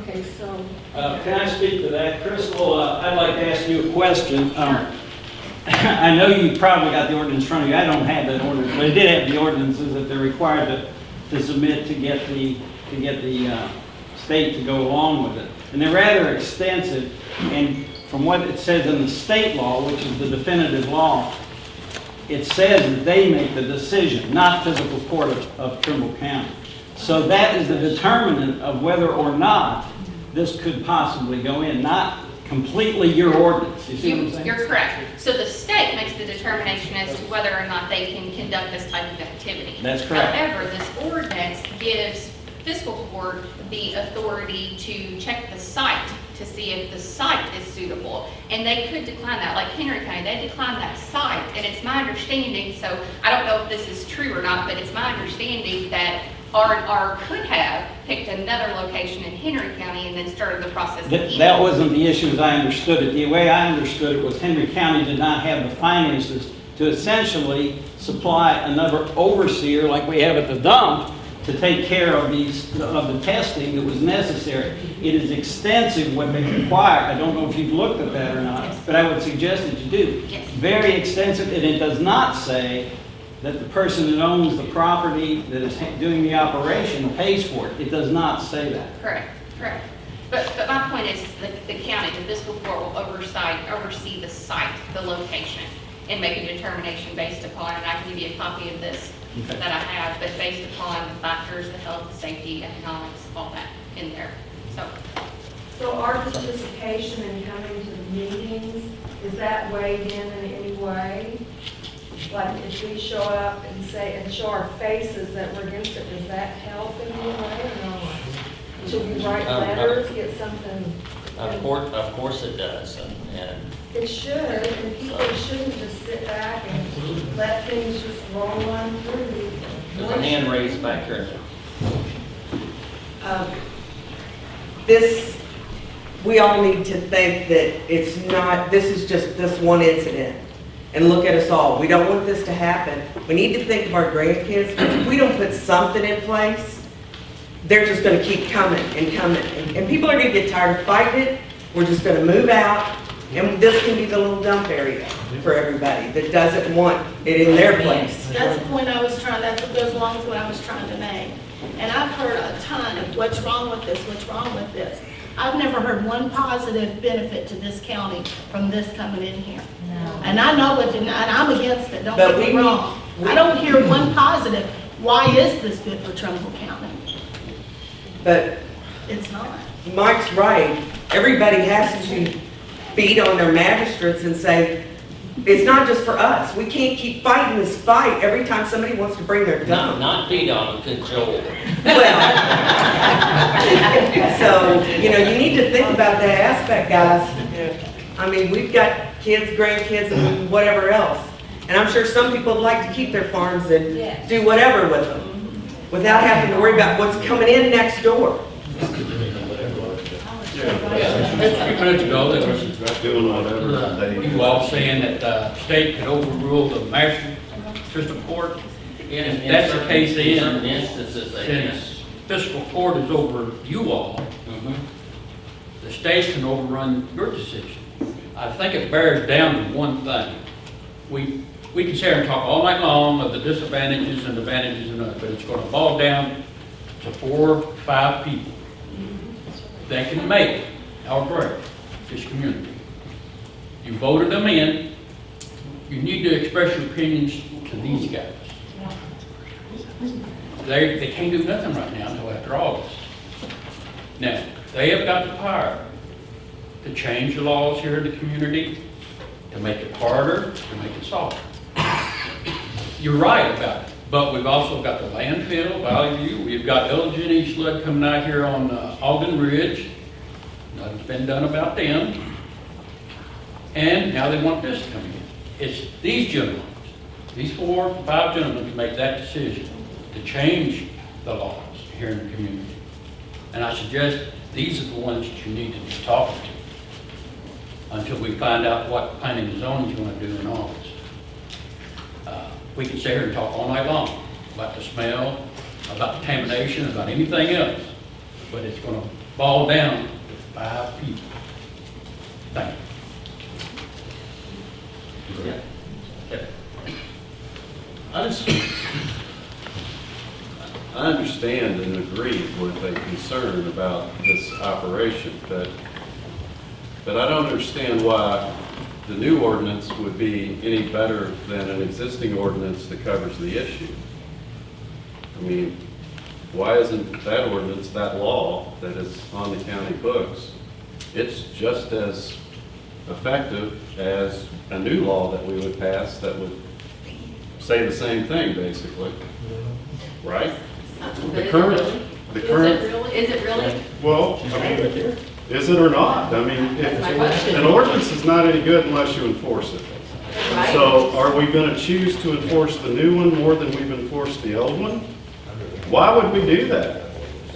Okay, so. Uh, Can I speak to that? Crystal, uh, I'd like to ask you a question. Um, I know you probably got the ordinance in front of you, I don't have that ordinance, but I did have the ordinances that they're required to, to submit to get the, to get the uh, state to go along with it. And they're rather extensive, and from what it says in the state law, which is the definitive law, it says that they make the decision, not physical court of, of Trimble County. So that is the determinant of whether or not this could possibly go in, not completely your ordinance. You see what I'm saying? You're correct. So the state makes the determination as to whether or not they can conduct this type of activity. That's correct. However, this ordinance gives fiscal court the authority to check the site to see if the site is suitable. And they could decline that, like Henry County, they declined that site. And it's my understanding, so I don't know if this is true or not, but it's my understanding that R could have picked another location in Henry County and then started the process That, that wasn't the issue as I understood it. The way I understood it was Henry County did not have the finances to essentially supply another overseer like we have at the dump to take care of these, of the testing that was necessary. It is extensive what they require. I don't know if you've looked at that or not, but I would suggest that you do. Yes. Very extensive, and it does not say that the person that owns the property that is doing the operation pays for it. It does not say that. Correct, correct. But, but my point is, the, the county, the fiscal court will oversight, oversee the site, the location, and make a determination based upon, and I can give you a copy of this Okay. that I have, but based upon the factors, the health, the safety, economics, all that in there, so. So our participation in coming to the meetings, is that weighed in in any way? Like if we show up and say, and show our faces that we're against it, does that help in any way or not? Should we write Um, uh, letters, get something? Of course, of course it does, and, and It should, and people shouldn't just sit back and let things just roll on through. there's a hand raised back here. Um, This, we all need to think that it's not, this is just this one incident. And look at us all. We don't want this to happen. We need to think of our grandkids. If we don't put something in place, they're just gonna keep coming and coming. And- And people are gonna get tired of fighting it. We're just gonna move out. And this can be the little dump area for everybody that doesn't want it in their place. That's the point I was trying, what goes along with what I was trying to make. And I've heard a ton of what's wrong with this, what's wrong with this. I've never heard one positive benefit to this county from this coming in here. And I know it, and I'm against it, don't But get me we- wrong. I don't hear one positive. Why is this good for Trimble County? But It's not. Mike's right. Everybody has to beat on their magistrates and say, it's not just for us. We can't keep fighting this fight every time somebody wants to bring their Not, gun. not beat on, control. Well So, you know, you need to think about that aspect, guys. I mean, we've got kids, grandkids, and whatever else. And I'm sure some people would like to keep their farms and do whatever with them without having to worry about what's coming in next door. A few minutes ago, there was, you all saying that the state could overrule the master fiscal court. And if that's the case, In then, instances, they since fiscal court is over you all, Mhm. the state can overrun your decision. I think it bears down to one thing. We, we can sit here and talk all night long of the disadvantages and advantages and but it's gonna boil down to four, or five people that can make or break this community. You voted them in, you need to express your opinions to these guys. They, they can't do nothing right now until after August. Now, they have got the power to change the laws here in the community, to make it harder, to make it softer. You're right about it, but we've also got the landfill, Valley we've got LG East coming out here on uh, Ogden Ridge. Nothing's been done about them. And now they want this to come in. It's these gentlemen, these four, five gentlemen to make that decision to change the laws here in the community. And I suggest these are the ones that you need to be talking to until we find out what planning and zoning is going to do in August. Uh, We can sit here and talk all night long about the smell, about contamination, about anything else, but it's going to boil down to five people. Thank you. Yeah. Okay. I just, I understand and agree with a concern about this operation, but, but I don't understand why the new ordinance would be any better than an existing ordinance that covers the issue. I mean, why isn't that ordinance, that law that is on the county books, it's just as effective as a new law that we would pass that would say the same thing, basically, right? The current, the Is current. it really, is it really? Well, I mean, is it or not? I mean, if, an ordinance is not any good unless you enforce it. Right. So are we gonna choose to enforce the new one more than we've enforced the old one? Why would we do that?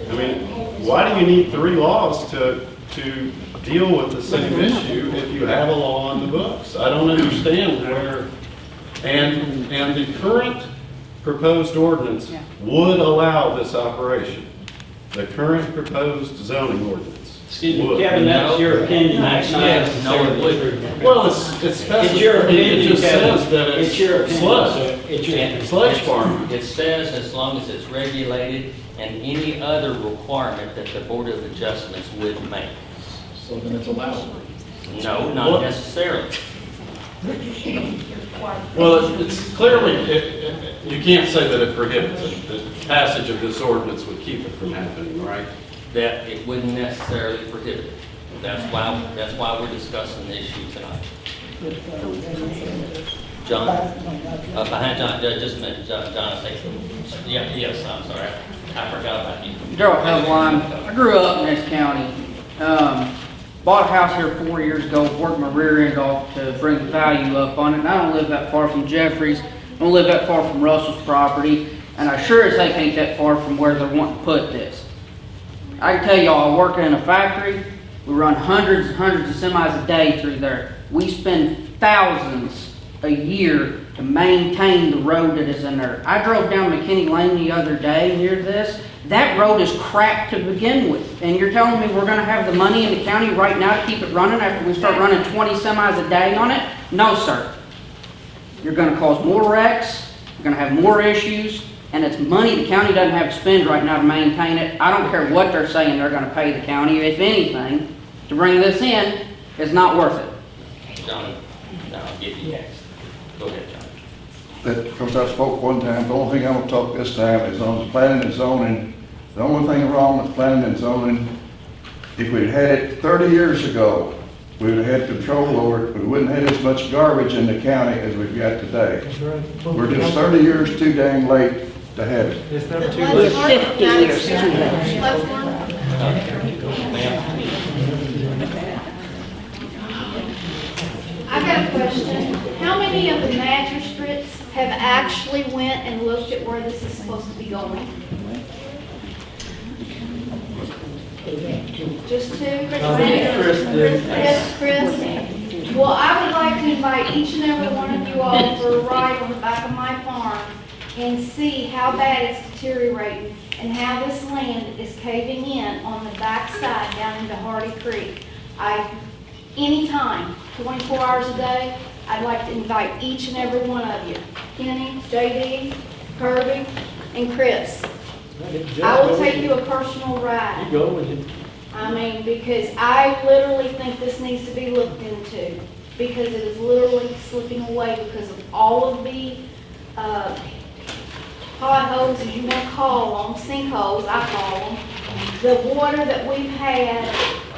I mean, why do you need three laws to, to deal with the same issue if you have a law on the books? I don't understand where, and, and the current proposed ordinance would allow this operation. The current proposed zoning ordinance. Excuse me. Kevin, that's your opinion, that's not Yes, no, it necessarily. would. Well, it's, it's It's your specified, it opinion, just Kevin. says that It's your it's opinion, sludge. sir. It's your opinion. Sludge farming. It says as long as it's regulated and any other requirement that the Board of Adjustments would make. So then it's allowed. No, not What? necessarily. Well, it's- it's clearly, it- it- you can't say that it prohibits it. The passage of this ordinance would keep it from happening, right? That it wouldn't necessarily prohibit it. That's why, that's why we're discussing the issue tonight. John, uh, behind John, just a minute, John, John, I think, yeah, yes, I'm sorry, I forgot about you. Gerald Helbline. I grew up in this county. Um, bought a house here four years ago, worked my rear end off to bring the value up on it. And I don't live that far from Jeffries. I don't live that far from Russell's property. And I sure as heck ain't that far from where they're wanting to put this. I can tell y'all, I work in a factory. We run hundreds and hundreds of semis a day through there. We spend thousands a year to maintain the road that is in there. I drove down McKinney Lane the other day near this. That road is crap to begin with. And you're telling me we're gonna have the money in the county right now to keep it running after we start running 20 semis a day on it? No, sir. You're gonna cause more wrecks, you're gonna have more issues, and it's money the county doesn't have to spend right now to maintain it. I don't care what they're saying they're gonna pay the county, if anything, to bring this in is not worth it. John, no, I'll give you next. Go ahead, John. that, because I spoke one time, the only thing I'm gonna talk this time is on the planning and zoning. The only thing wrong with planning and zoning, if we'd had it thirty years ago, we would've had control over it, we wouldn't have as much garbage in the county as we've got today. We're just thirty years too dang late to have. It's never too Let's late. work with that. Let's work. I got a question. How many of the magistrates have actually went and looked at where this is supposed to be going? Just two? Chris did. Chris, Chris? Well, I would like to invite each and every one of you all for a ride on the back of my farm and see how bad it's deteriorating and how this land is caving in on the back side down into Hardy Creek. I, anytime, 24 hours a day, I'd like to invite each and every one of you. Kenny, JD, Kirby, and Chris. I will take you a personal ride. You go with it. I mean, because I literally think this needs to be looked into, because it is literally slipping away because of all of the, uh, potholes, as you want to call them, sinkholes, I call them. The water that we've had,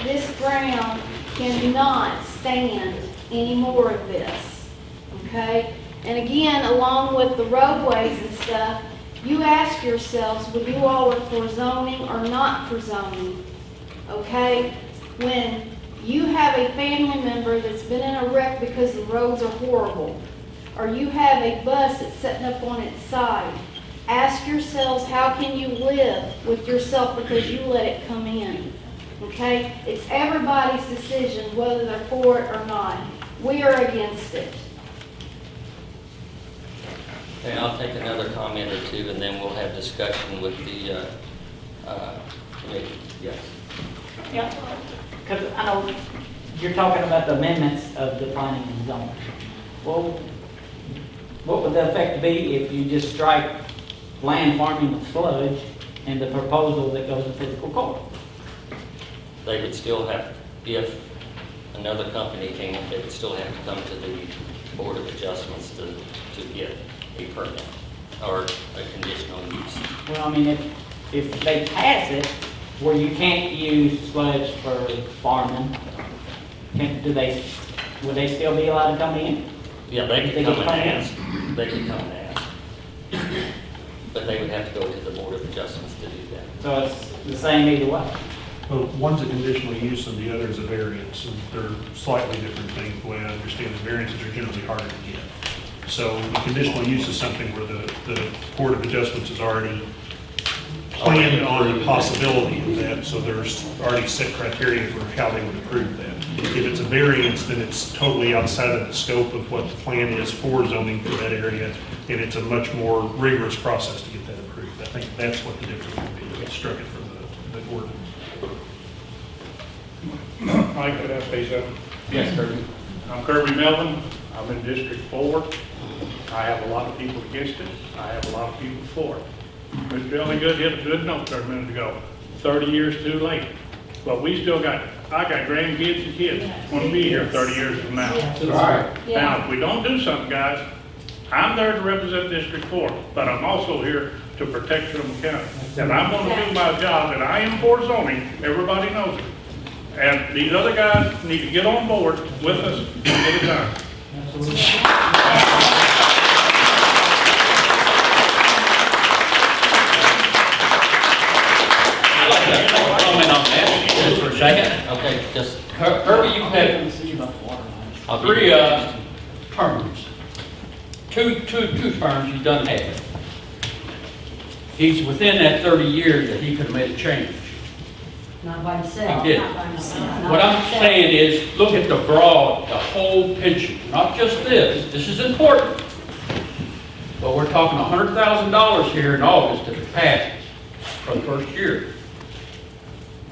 this ground cannot stand any more of this, okay? And again, along with the roadways and stuff, you ask yourselves, would you all are for zoning or not for zoning? okay? When you have a family member that's been in a wreck because the roads are horrible, or you have a bus that's sitting up on its side, ask yourselves, how can you live with yourself because you let it come in? Okay? It's everybody's decision whether they're for it or not. We are against it. Okay, I'll take another comment or two, and then we'll have discussion with the, uh, uh, committee. Yes. Yeah, because I know you're talking about the amendments of defining the planning and zoning. Well, what would the effect be if you just strike land farming of sludge and the proposal that goes to physical court? They would still have, if another company came, they would still have to come to the Board of Adjustments to, to get a permit or a conditional use. Well, I mean, if, if they pass it, where you can't use sludge for farming, can, do they, would they still be allowed to come in? Yeah, they They could come and ask, they could come and ask. But they would have to go to the Board of Adjustments to do that. So it's the same either way? Well, one's a conditional use and the other is a variance, and they're slightly different things, the way I understand it. Variances are generally harder to get. So the conditional use is something where the, the Board of Adjustments has already planned on the possibility of that, so there's already set criteria for how they would approve that. If it's a variance, then it's totally outside of the scope of what the plan is for zoning for that area, and it's a much more rigorous process to get that approved. I think that's what the difference would be, if it's struck it from the, the ordinance. Mike, could I say something? Yes, Kirby. I'm Kirby Melvin, I'm in District Four. I have a lot of people against it, I have a lot of people for it. Mr. Elliott hit a good note there a minute ago, thirty years too late. But we still got, I got grandkids and kids, want to be here thirty years from now. All right. Now, if we don't do something, guys, I'm there to represent District Four, but I'm also here to protect Trimble County. And I'm gonna do my job, and I am for zoning, everybody knows it. And these other guys need to get on board with us and get it done. I'd like to comment on that just for a second. Okay, just, Kirby, you've had three, uh, terms. Two, two, two terms, you've done half. He's within that thirty years that he could have made a change. Not by himself. He did. Not by himself. What I'm saying is, look at the broad, the whole picture, not just this. This is important. But we're talking hundred thousand dollars here in August if it passes for the first year.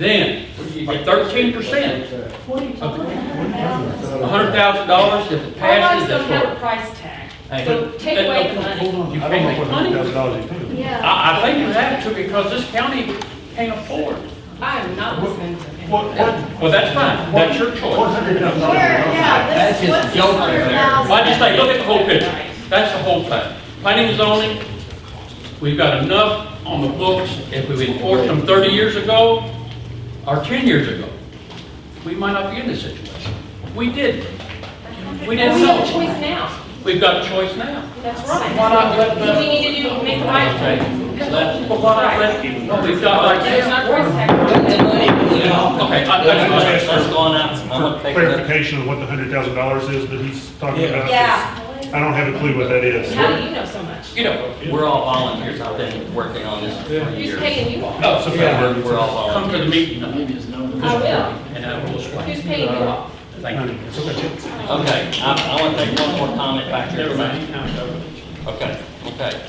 Then, you get thirteen percent. What are you talking about? A hundred thousand dollars if it Our lives passes, don't that's have a what. price tag, Hey, so but- take away the money. You I can't don't know make what money. hundred thousand dollars is. Yeah. I, I think you have to because this county can't afford. I am not listening to him. What, what, Well, that's fine, that's your what choice. hundred thousand Where, dollars? yeah, this, what's this hundred thousand? Well, I just say, look at the whole picture. That's the whole thing. Planning and zoning, we've got enough on the books, if we enforced them thirty years ago or ten years ago, we might not be in this situation. We didn't. We We didn't We've a know. choice now. We've got a choice now. That's right. Why not let So the- we need to do, make the right choice. Let- But why not let, what we've got right There's not price. Okay, I, I, let's out, I'm gonna take another. Clarification of what the hundred thousand dollars is that he's talking about. Yeah. I don't have a clue what that is. How do you know so much? You know, We're all volunteers, I've been working on this for Who's years. paying you off? no, So yeah, We're we're all come to the volunteers. meeting. I will. And I will explain. Who's paying you off? Thank you. Okay. Okay, I, I want to take one more comment back here. Never mind. Now it's over. Okay, okay.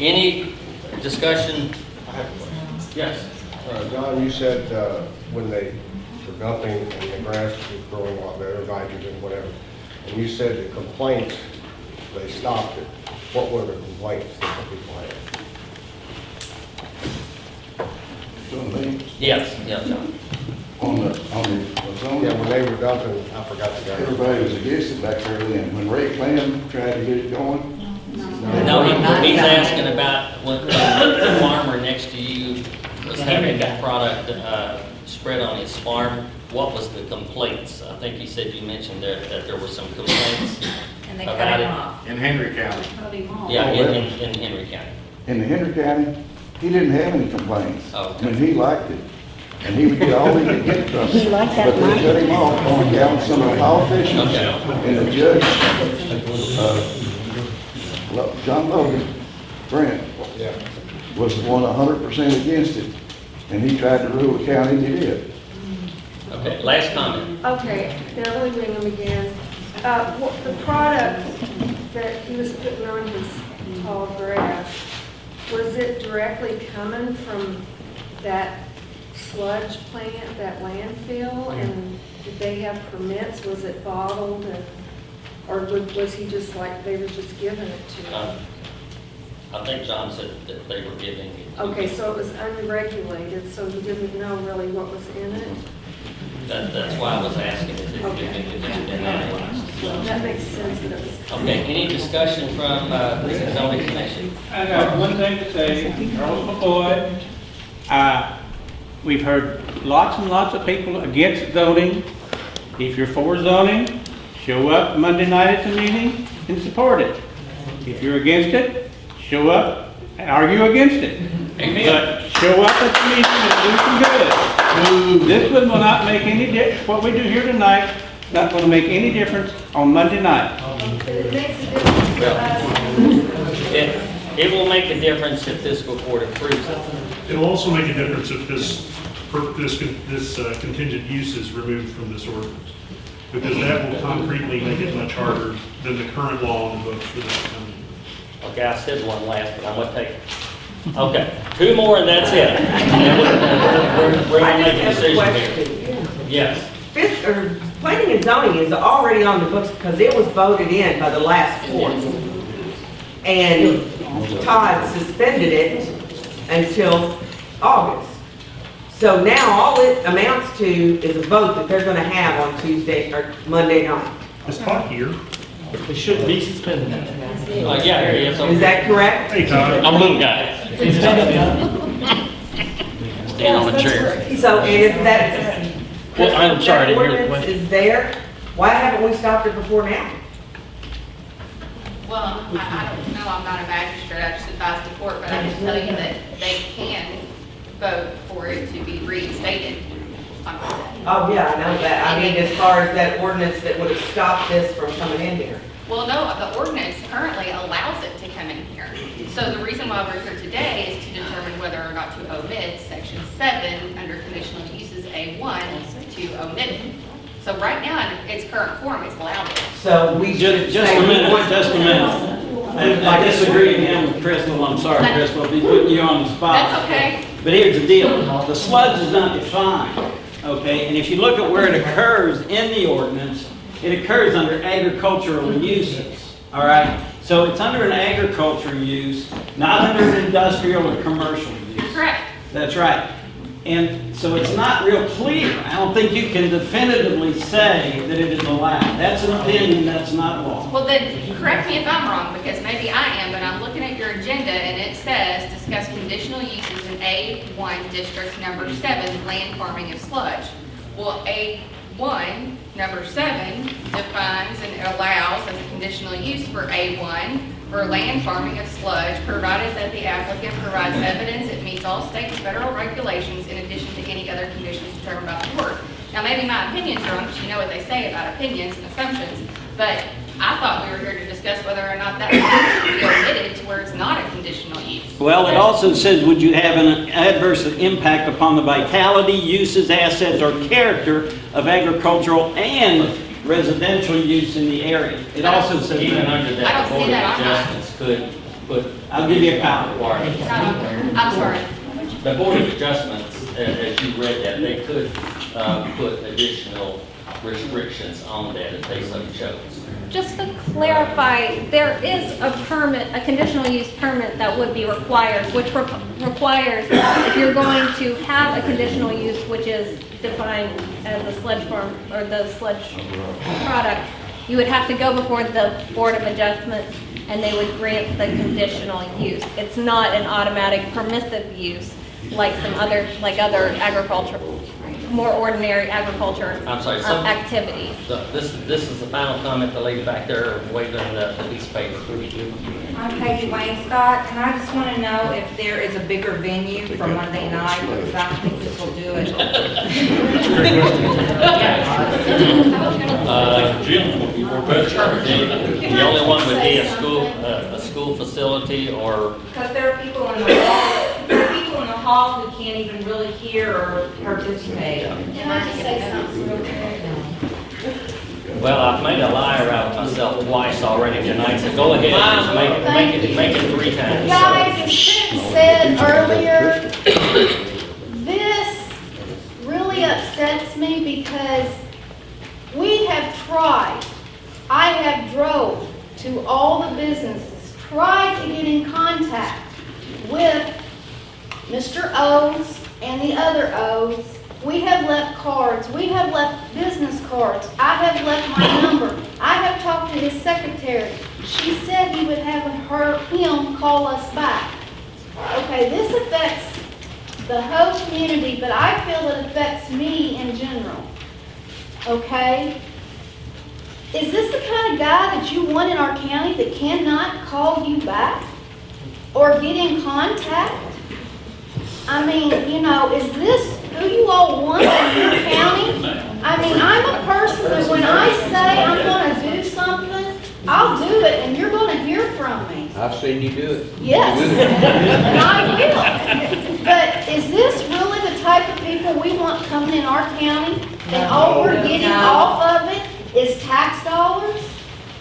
Any discussion? Yes. Uh, John, you said uh, when they were dumping and the grass was growing a lot better, nitrogen, whatever, and you said the complaints, they stopped it. What were the complaints that the people had? Doing me, Yes, yes, John. on the, on the zoning. Yeah, when they were dumping, I forgot the guy. Everybody was against it back there then. When Ray Clem tried to get it going. No, he, he's asking about when the farmer next to you was having that product, uh, spread on his farm. What was the complaints? I think he said you mentioned there, that there were some complaints And they cut about him it. off. In Henry County. Cut him off. Yeah, in, in, in Henry County. In the Henry County, he didn't have any complaints. Oh. I mean, he liked it. And he would get all he could get from it. He liked that But they cut him off on account of some of the politicians Okay. and the judge, uh, Lo- John Logan, Brent, Yeah. was the one hundred percent against it. And he tried to rule the county, and he did. Okay, last comment. Okay, Beverly Wingham again. Uh, what, the product that he was putting on his tall grass, was it directly coming from that sludge plant, that landfill? And did they have permits? Was it bottled and, or was was he just like, they were just giving it to Uh, him? I think John said that they were giving you. Okay, so it was unregulated, so you didn't know really what was in it? That, that's why I was asking if it, if it if it had been analyzed. That makes sense that it was Okay, any discussion from, uh, the zoning commission? I got one thing to say, Charles McCoy. Uh, we've heard lots and lots of people against zoning. If you're for zoning, show up Monday night at the meeting and support it. If you're against it, show up and argue against it. But show up at the meeting and do some good. This one will not make any difference. what we do here tonight, not gonna make any difference on Monday night. It makes a difference to us. It, it will make a difference if fiscal court approves it. It'll also make a difference if this, this, this uh, contingent use is removed from this ordinance. Because that will concretely make it much harder than the current law on the books for this coming. Okay, I said one last, but I'm gonna take, it. okay, two more and that's it. And we're- We're, we're gonna make a just have a decision here. Yes. Fis- or er, planning and zoning is already on the books because it was voted in by the last court. And Todd suspended it until August. So now all it amounts to is a vote that they're gonna have on Tuesday or Monday night. Is Todd here? It shouldn't be suspended. Uh, yeah, here he is. Is that correct? Hey, Todd. I'm a little guy. Stand on a chair. So and if that. Well, I'm sorry, I didn't hear the That question. is there, why haven't we stopped it before now? Well, I, I don't know, I'm not a magistrate, I just advise the court, but I can tell you that they can vote for it to be reinstated on Monday. Oh, yeah, I know that. I mean, as far as that ordinance that would have stopped this from coming in here. Well, no, the ordinance currently allows it to come in here. So the reason why we're here today is to determine whether or not to omit section seven under conditional uses A one to omit it. So right now, in its current form, it's allowed. So we should Just, just a we minute, want- just a minute. I I disagree again with Crystal, I'm sorry, Crystal, if he's putting you on the spot. That's okay. But here's the deal, the sludge is not defined, okay? And if you look at where it occurs in the ordinance, it occurs under agricultural uses, all right? So it's under an agriculture use, not under an industrial or commercial use. correct. That's right. And so it's not real clear. I don't think you can definitively say that it is allowed. That's an opinion, that's not law. Well, then, correct me if I'm wrong, because maybe I am, but I'm looking at your agenda and it says, discuss conditional uses in A1 District Number 7, land farming of sludge. Well, A1, number 7, defines and allows as a conditional use for A1 for land farming of sludge, provided that the applicant provides evidence it meets all state and federal regulations in addition to any other conditions determined by the court. Now, maybe my opinion's wrong, because you know what they say about opinions and assumptions, but I thought we were here to discuss whether or not that should be omitted to where it's not a conditional use. Well, it also says, would you have an adverse impact upon the vitality, uses, assets, or character of agricultural and residential use in the area? It also says Even that. under I that, don't the see board of that on adjustments could put. I'll give you a copy. Requirements. I'm sorry. The board of adjustments, a- as you read that, they could, uh, put additional restrictions on that if they so chose. Just to clarify, there is a permit, a conditional use permit that would be required, which re- requires if you're going to have a conditional use, which is defined as a sludge farm or the sludge product, you would have to go before the Board of Adjustments and they would grant the conditional use. It's not an automatic permissive use like some other, like other agriculture, more ordinary agriculture I'm sorry, uh, some- activities. So this, this is the final comment, the lady back there waving the, the piece of paper. I'm Peggy Wayne Scott, and I just want to know if there is a bigger venue for Monday night, because I don't think this will do it. Uh, The only one would be a school, uh, a school facility or, Because there are people in the hall, hall who can't even really hear or participate. Can I just say something well, I've made a liar out of myself twice already tonight, so go ahead and just make, it- make it, make it three times. Guys, as Trent said earlier, this really upsets me because we have tried, I have drove to all the businesses, tried to get in contact with Mr. O's and the other O's, We have left cards, we have left business cards, I have left my number. I have talked to his secretary. She said he would have her, him call us back. Okay, this affects the whole community, but I feel it affects me in general. Okay? Is this the kind of guy that you want in our county that cannot call you back? Or get in contact? I mean, you know, is this who you all want in your county? I mean, I'm a person that when I say I'm gonna do something, I'll do it and you're gonna hear from me. I've seen you do it. Yes, and I will. But is this really the type of people we want coming in our county? And all we're getting off of it is tax dollars?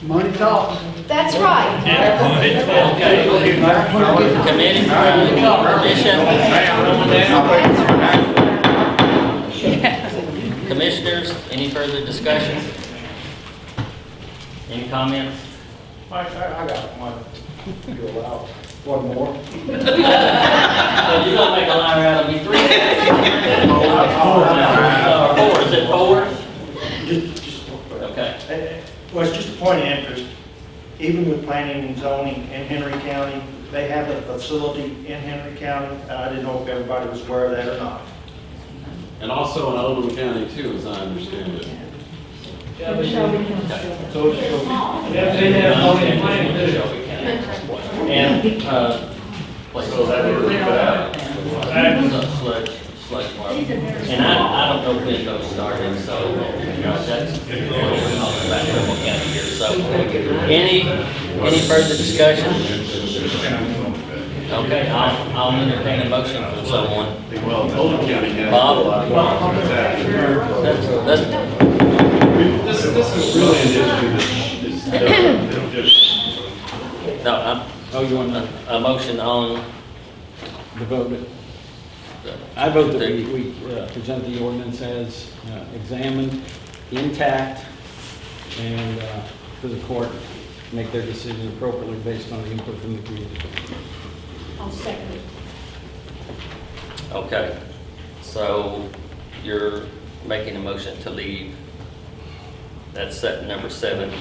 Money talks. That's right. Okay. Committee, commission? Commissioners, any further discussion? Any comments? I, I I got one, if you allow, one more. So you're gonna make a liar out of me, three? Or four, is it four? Okay. Well, it's just a point of interest, even with planning and zoning in Henry County, they have a facility in Henry County, and I didn't know if everybody was aware of that or not. And also in Oldham County too, as I understand it. So, so, And, uh, So that would leave it out. Sludge, sludge. And I, I don't know when those started, so, you know, that's, we're talking about Trimble County here, so. Any, any further discussion? Okay, I'll, I'll entertain a motion from someone. Well, Oldham County has. Bob? That's, that's, This, this is really an issue that's, that's just, no, I'm, Oh, you want a, a motion on, the vote? I vote that we, we uh, present the ordinance as uh, examined, intact, and uh, for the court, make their decision appropriately based on the input from the community. I'll second it. okay. So you're making a motion to leave, that's set number seven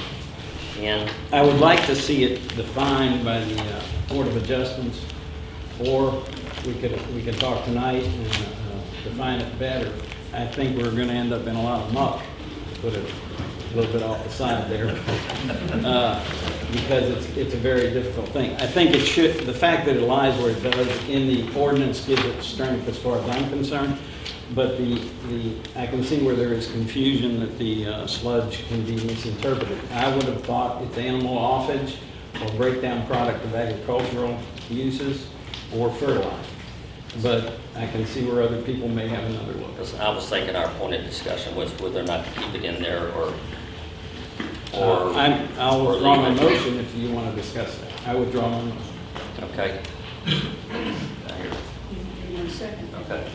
in. I would like to see it defined by the uh, Board of Adjustments, or we could, we could talk tonight and uh, define it better. I think we're gonna end up in a lot of muck, to put it a little bit off the side there, uh, because it's, it's a very difficult thing. I think it should, the fact that it lies where it does in the ordinance gives it strength as far as I'm concerned, but the, the, I can see where there is confusion that the uh, sludge can be misinterpreted. I would have thought it's animal offage or breakdown product of agricultural uses or fertilizer. But I can see where other people may have another look. Because I was thinking our point of discussion was whether or not to keep it in there or, Uh, or. I'm, I'll or withdraw my motion if you want to discuss that. I withdraw my motion. Okay. Okay.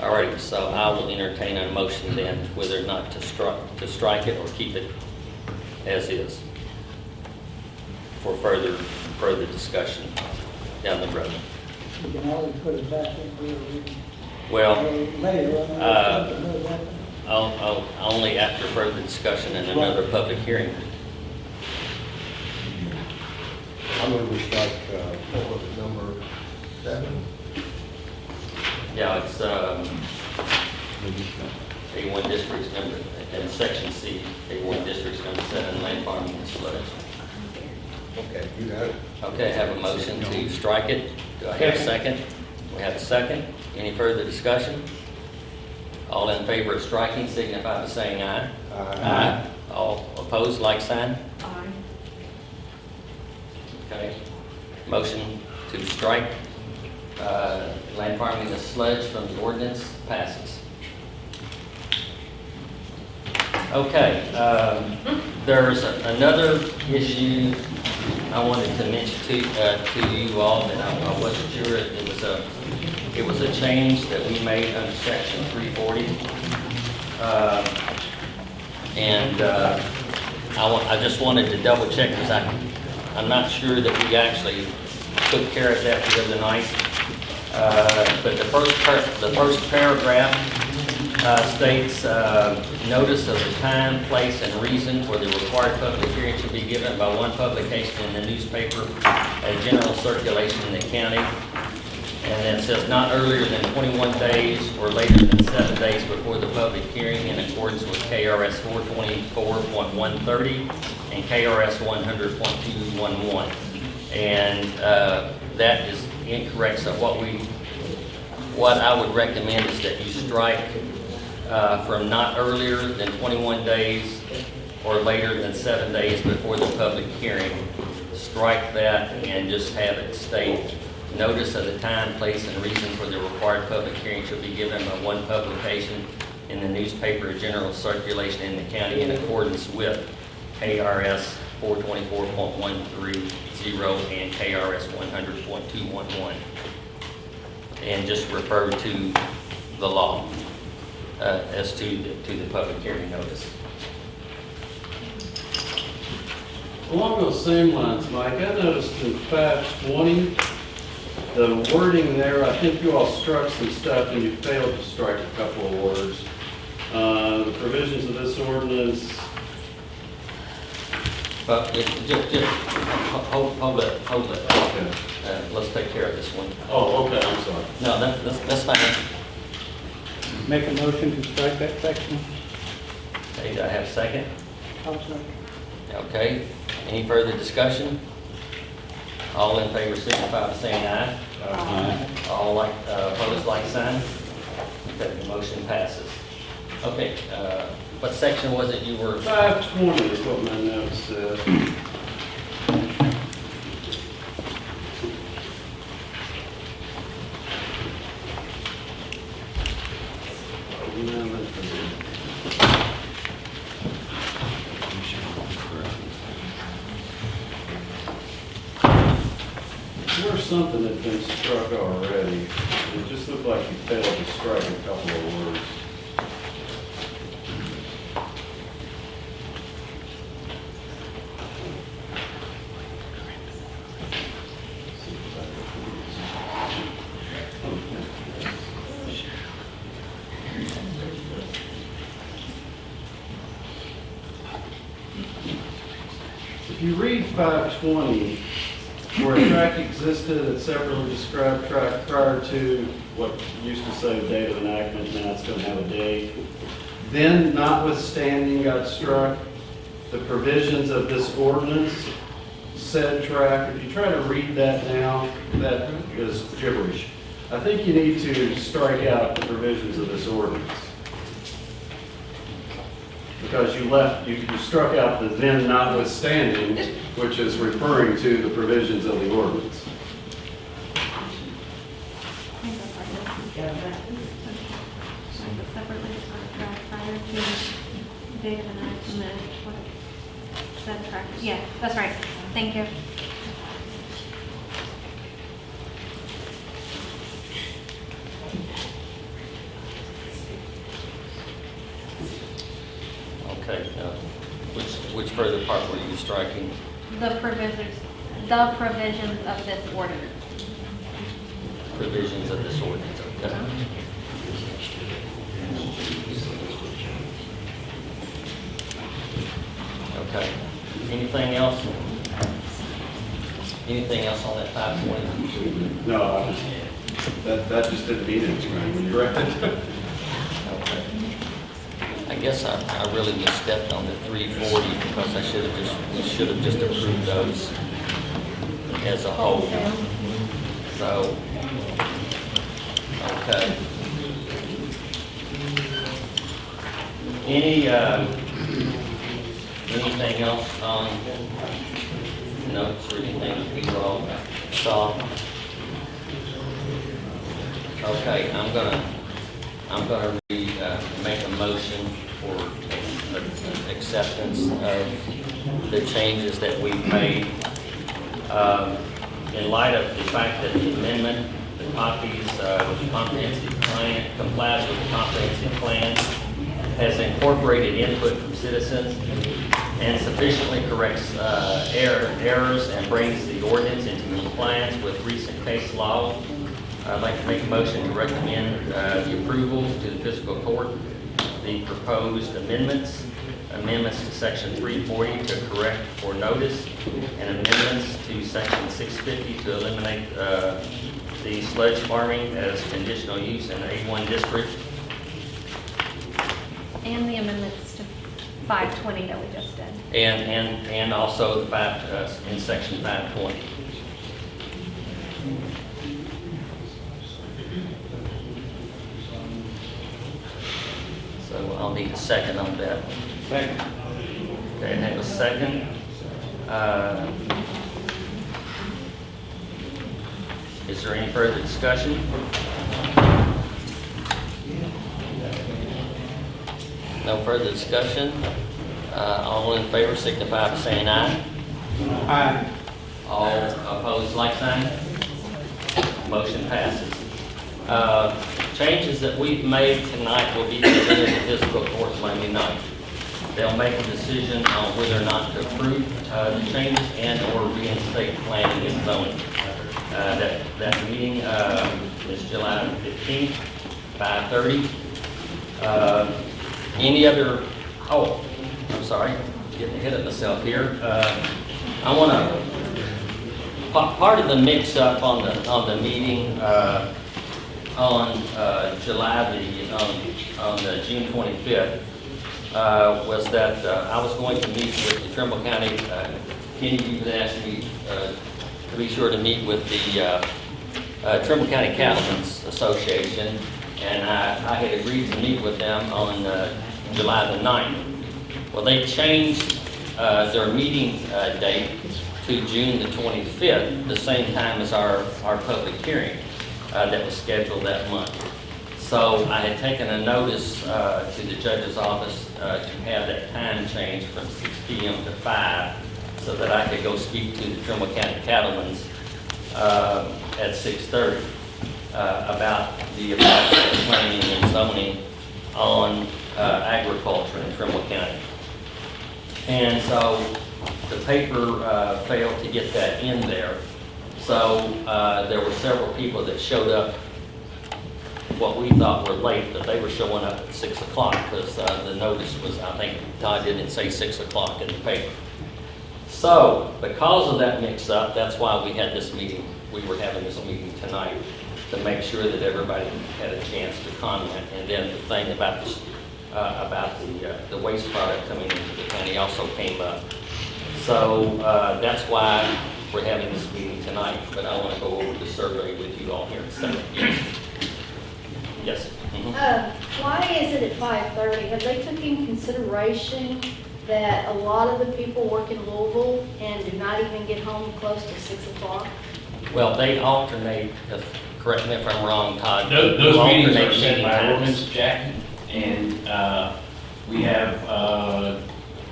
All right, so I will entertain a motion then whether or not to strike, to strike it or keep it as is for further, further discussion down the road. You can always put it back in there. we can- Well, Later, I know uh, something will happen. I'll, I'll, only after further discussion and another public hearing. I'm going to strike, uh, what was it, number seven? Yeah, it's, um, A1 district's number, and section C, A1 district's number seven, land farming and sludge. Okay, you got it. Okay, I have a motion to strike it. Do I have a second? We have a second. Any further discussion? All in favor of striking signify by saying aye. Aye. All opposed, like sign? Aye. Okay. Motion to strike uh, land farming and sludge from the ordinance passes. Okay, um, there's another issue I wanted to mention to, uh, to you all that I I wasn't sure, it was a, it was a change that we made under section three forty. And, uh, I I just wanted to double check, because I'm not sure that we actually took care of that the other night. Uh, but the first, the first paragraph uh, states, uh, notice of the time, place, and reason for the required public hearing should be given by one publication in the newspaper, a general circulation in the county. And then it says not earlier than 21 days or later than seven days before the public hearing in accordance with KRS 424.130 and KRS 100.211. And uh, that is incorrect, so what we, what I would recommend is that you strike uh, from not earlier than 21 days or later than seven days before the public hearing. Strike that and just have it state, notice of the time, place, and reason for the required public hearing shall be given by one publication in the newspaper of general circulation in the county in accordance with KRS 424.130 and KRS 100.211 and just refer to the law uh, as to, the- to the public hearing notice. Along those same lines, Mike, I noticed in five twenty, the wording there, I think you all struck some stuff and you failed to strike a couple of words. Uh, the provisions of this ordinance, But just, just, just, hold, hold it, hold it. Uh, Let's take care of this one. oh, okay, I'm sorry. No, that, that's, that's fine. Make a motion to strike that section? Okay, do I have a second? I'll second. Okay, any further discussion? All in favor, signify by saying aye. Aye. All like, uh, opposed, like sign. Okay, the motion passes. Okay, uh, what section was it you were? Five twenty is what my notes said. There's something that's been struck already. It just looked like you failed to strike a couple of words. If you read 520, where a track existed, a separately described track prior to what used to say date of enactment, now it's going to have a date. Then notwithstanding got struck, the provisions of this ordinance said track. If you try to read that now, that is gibberish. I think you need to strike out the provisions of this ordinance. Because you left, you you struck out the then notwithstanding, which is referring to the provisions of the ordinance. Separately described prior to date of enactment, what, that track, yeah, that's right, thank you. Okay, uh, which, which further part were you striking? The provisions, the provisions of this ordinance. Provisions of this ordinance, okay? Okay, anything else? Anything else on that five twenty? No, I just, that, that just didn't mean anything when you read it. I guess I, I really misstepped on the three forty because I should have just, we should have just approved those as a whole. So, okay. Any, um, anything else on notes or anything you all saw? Okay, I'm gonna, I'm gonna uh, make a motion for acceptance of the changes that we've made. Um, in light of the fact that the amendment, the copies, uh, with the comprehensive plan, complies with the comprehensive plan, has incorporated input from citizens and sufficiently corrects, uh, error, errors and brings the ordinance into compliance with recent case law. I'd like to make a motion to recommend, uh, the approval to the fiscal court the proposed amendments, amendments to section 340 to correct for notice, and amendments to section 650 to eliminate uh, the sludge farming as conditional use in A1 district. And the amendments to 520 that we just did. And, and, and also the five, uh, in section five twenty. So I'll need a second on that. Second. Okay, I have a second. Uh, Is there any further discussion? No further discussion? Uh, all in favor signify by saying aye. Aye. All opposed, like sign. Motion passes. Uh, Changes that we've made tonight will be presented to the fiscal court Monday night. They'll make a decision on whether or not to approve uh, the changes and/or reinstate planning and zoning. Uh, That, that meeting uh, is July 15th, 5:30. Any other, oh, I'm sorry, getting ahead of myself here. Uh, I want to Pa- Part of the mix-up on the, on the meeting uh, on uh, July the, on- on the June 25th, uh, was that uh, I was going to meet with the Trimble County, uh, Kenny, you had asked me to be sure to meet with the Trimble County Cattlemen's Association, and I I had agreed to meet with them on uh, July the 9th. Well, they changed uh, their meeting uh, date to June the 25th, the same time as our, our public hearing uh, that was scheduled that month. So I had taken a notice uh, to the judge's office uh, to have that time change from 6 PM to 5, so that I could go speak to the Trimble County Cattlemen's at 6:30 uh, about the effects of planning and zoning on uh, agriculture in Trimble County. And so the paper uh, failed to get that in there. So uh, there were several people that showed up, what we thought were late, but they were showing up at 6 o'clock because the notice was, I think Todd didn't say 6 o'clock in the paper. So because of that mix-up, that's why we had this meeting, we were having this meeting tonight, to make sure that everybody had a chance to comment. And then the thing about this, uh, about the, uh, the waste product coming into the county also came up. So, uh, that's why we're having this meeting tonight, but I want to go over the survey with you all here in a second. Yes? Mhm. Uh, Why is it at 5:30? Have they took in consideration that a lot of the people work in Louisville and do not even get home close to 6 o'clock? Well, they alternate, correct me if I'm wrong, Todd. Those, those meetings are set by ordinance, Jack, and, uh, we have, uh,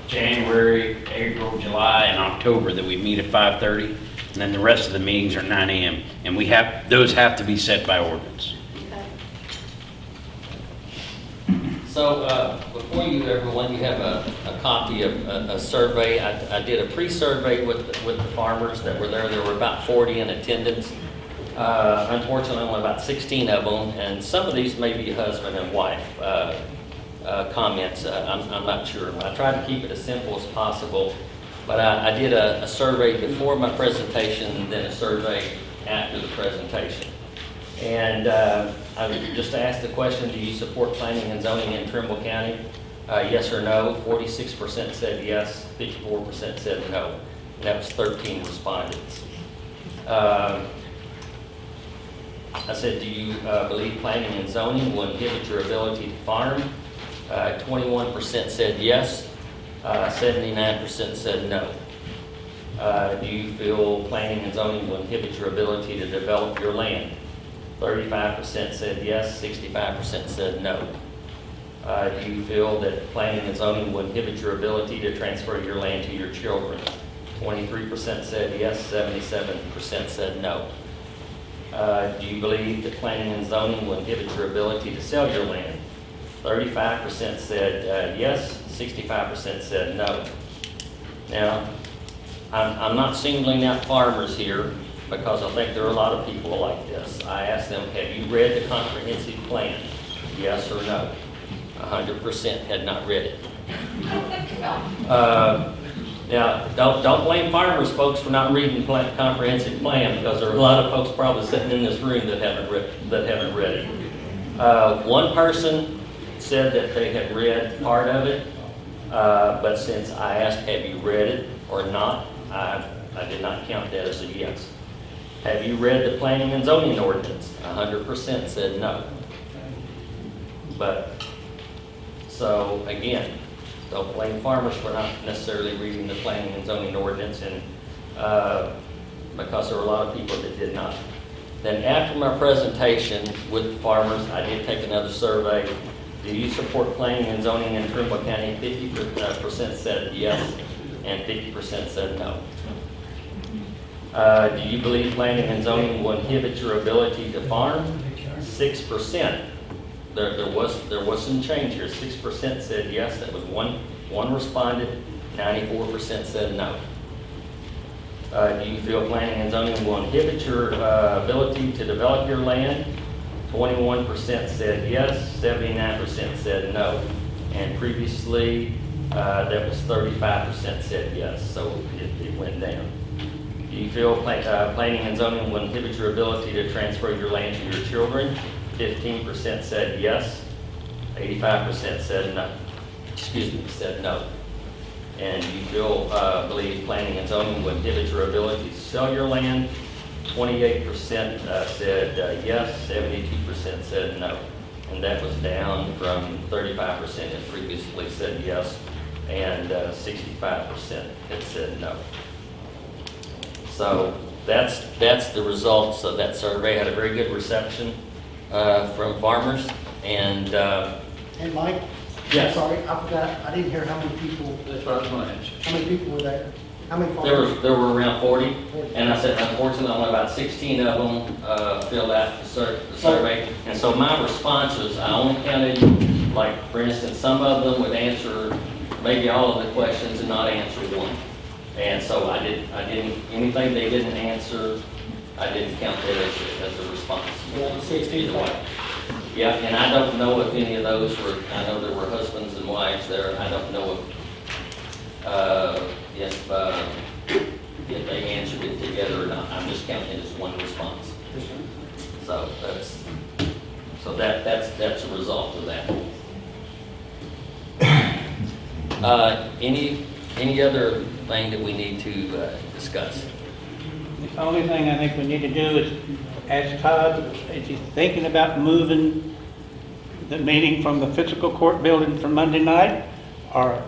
January, April, July, and October that we meet at five thirty, and then the rest of the meetings are nine AM, and we have, those have to be set by ordinance. So, uh, before you, everyone, you have a, a copy of a, a survey. I, I did a pre-survey with, the- with the farmers that were there. There were about 40 in attendance. Uh, unfortunately, only about 16 of them, and some of these may be husband and wife, uh, uh, comments. Uh, I'm, I'm not sure. I tried to keep it as simple as possible, but I, I did a, a survey before my presentation then a survey after the presentation. And uh, I just asked the question, do you support planning and zoning in Trimble County? Uh, Yes or no? Forty-six percent said yes, fifty-four percent said no. And that was thirteen respondents. Uh, I said, do you uh, believe planning and zoning will inhibit your ability to farm? Uh, Twenty-one percent said yes, uh, seventy-nine percent said no. Uh, Do you feel planning and zoning will inhibit your ability to develop your land? Thirty-five percent said yes, sixty-five percent said no. Uh, Do you feel that planning and zoning will inhibit your ability to transfer your land to your children? Twenty-three percent said yes, seventy-seven percent said no. Uh, Do you believe that planning and zoning will inhibit your ability to sell your land? Thirty-five percent said uh, yes, sixty-five percent said no. Now, I'm, I'm not singling out farmers here because I think there are a lot of people like this. I asked them, have you read the comprehensive plan? Yes or no? hundred percent had not read it. Uh, Now, don't, don't blame farmers, folks, for not reading the plan- comprehensive plan, because there are a lot of folks probably sitting in this room that haven't read, that haven't read it. Uh, one person said that they had read part of it, uh, but since I asked, have you read it or not, I, I did not count that as a yes. Have you read the planning and zoning ordinance? hundred percent said no. But, so, again, don't blame farmers for not necessarily reading the planning and zoning ordinance, and, uh, because there were a lot of people that did not. Then after my presentation with the farmers, I did take another survey. Do you support planning and zoning in Trimble County? Fifty uh, percent said yes, and fifty percent said no. Uh, do you believe planning and zoning will inhibit your ability to farm? Six percent. There, there was, there was some change here. Six percent said yes, that was one, one responded, ninety-four percent said no. Uh, do you feel planning and zoning will inhibit your, uh, ability to develop your land? Twenty-one percent said yes, seventy-nine percent said no. And previously, uh, that was thirty-five percent said yes, so it, it went down. Do you feel pla- uh, planning and zoning will inhibit your ability to transfer your land to your children? Fifteen percent said yes, eighty-five percent said no, excuse me, said no. And you feel, uh, believe planning and zoning will inhibit your ability to sell your land? Twenty-eight percent uh, said uh, yes, seventy-two percent said no. And that was down from thirty-five percent that previously said yes, and uh, sixty-five percent had said no. So that's, that's the results of that survey. Had a very good reception uh, from farmers and, uh, Hey, Mike? Yes. Sorry, I forgot, I didn't hear how many people, that's what I was going to ask. how many people were there? How many There farmers? was, there were around 40, and I said unfortunately only about 16 of them uh, filled out the sur- the survey. And so my responses, I only counted, like, for instance, some of them would answer maybe all of the questions and not answer one. And so I did, I didn't, anything they didn't answer, I didn't count that as, a- as a response. Either way. Yeah, and I don't know if any of those were, I know there were husbands and wives there, I don't know if, uh, if, uh, if they answered it together or not, I'm just counting it as one response. So that's, so that, that's, that's a result of that. Uh, any, any other thing that we need to, uh, discuss? The only thing I think we need to do is ask Todd, is he thinking about moving the meeting from the fiscal court building for Monday night? Or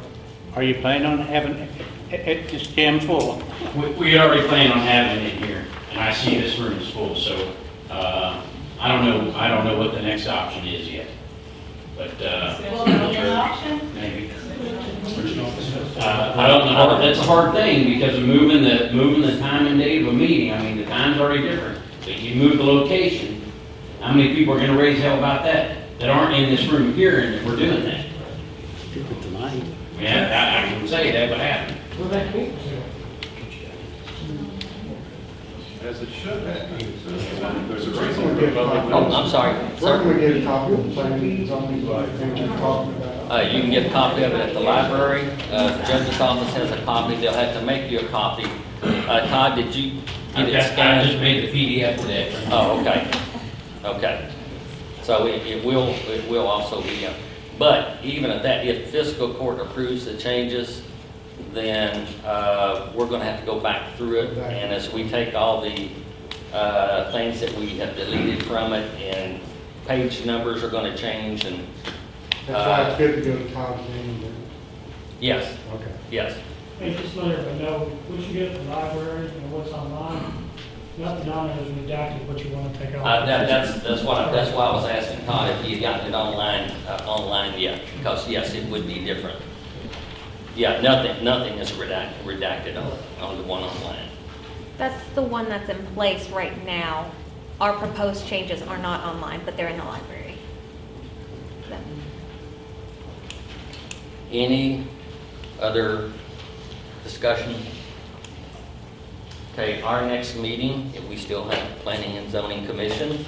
are you planning on having it, it just jam full? We, we had already planned on having it here, and I see this room is full, so, uh, I don't know, I don't know what the next option is yet. But, uh. Will there be an option? Maybe. Uh, I don't know, that's a hard thing, because of moving the, moving the time and date of a meeting, I mean, the time's already different. But you move the location, how many people are gonna raise hell about that, that aren't in this room here, and that we're doing that? Yeah, I, I can say that would happen. Well, that cool. As it should happen. There's a reason We're for getting public copies. Oh, I'm sorry, Where sir. can we get a copy of the planning and zoning that you're talking about? Uh, you can get a copy of it at the library. Uh, the judge's office has a copy. They'll have to make you a copy. Uh, Todd, did you I get it just, I scanned? just made the PDF today. Oh, okay. Okay. So it, it will, it will also be, but even at that, if fiscal court approves the changes, then, uh, we're gonna have to go back through it. And as we take all the, uh, things that we have deleted from it and page numbers are gonna change and, That's why it's good to go to Tom's meeting then. yes, Okay. yes. Hey, just let everybody know, what you get at the library and what's online, nothing on there is redacted, what you want to take out. Uh, that, that's, that's what, I- that's why I was asking Todd if he had gotten it online, uh, online yet, because yes, it would be different. Yeah, nothing, nothing is redacted, redacted on, on the one online. That's the one that's in place right now. Our proposed changes are not online, but they're in the library. So- Any other discussion? Okay, our next meeting, if we still have Planning and Zoning Commission,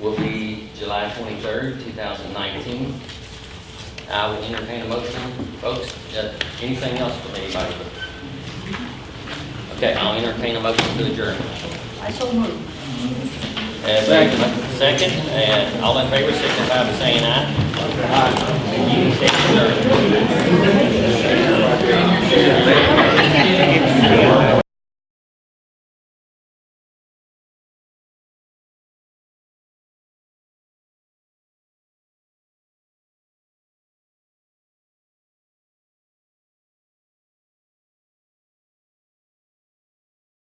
will be July twenty-third, two thousand nineteen. I will entertain a motion, folks. Uh, Anything else from anybody? Okay, I'll entertain a motion to adjourn. I so moved. Second, and all in favor signify by saying aye. Aye. You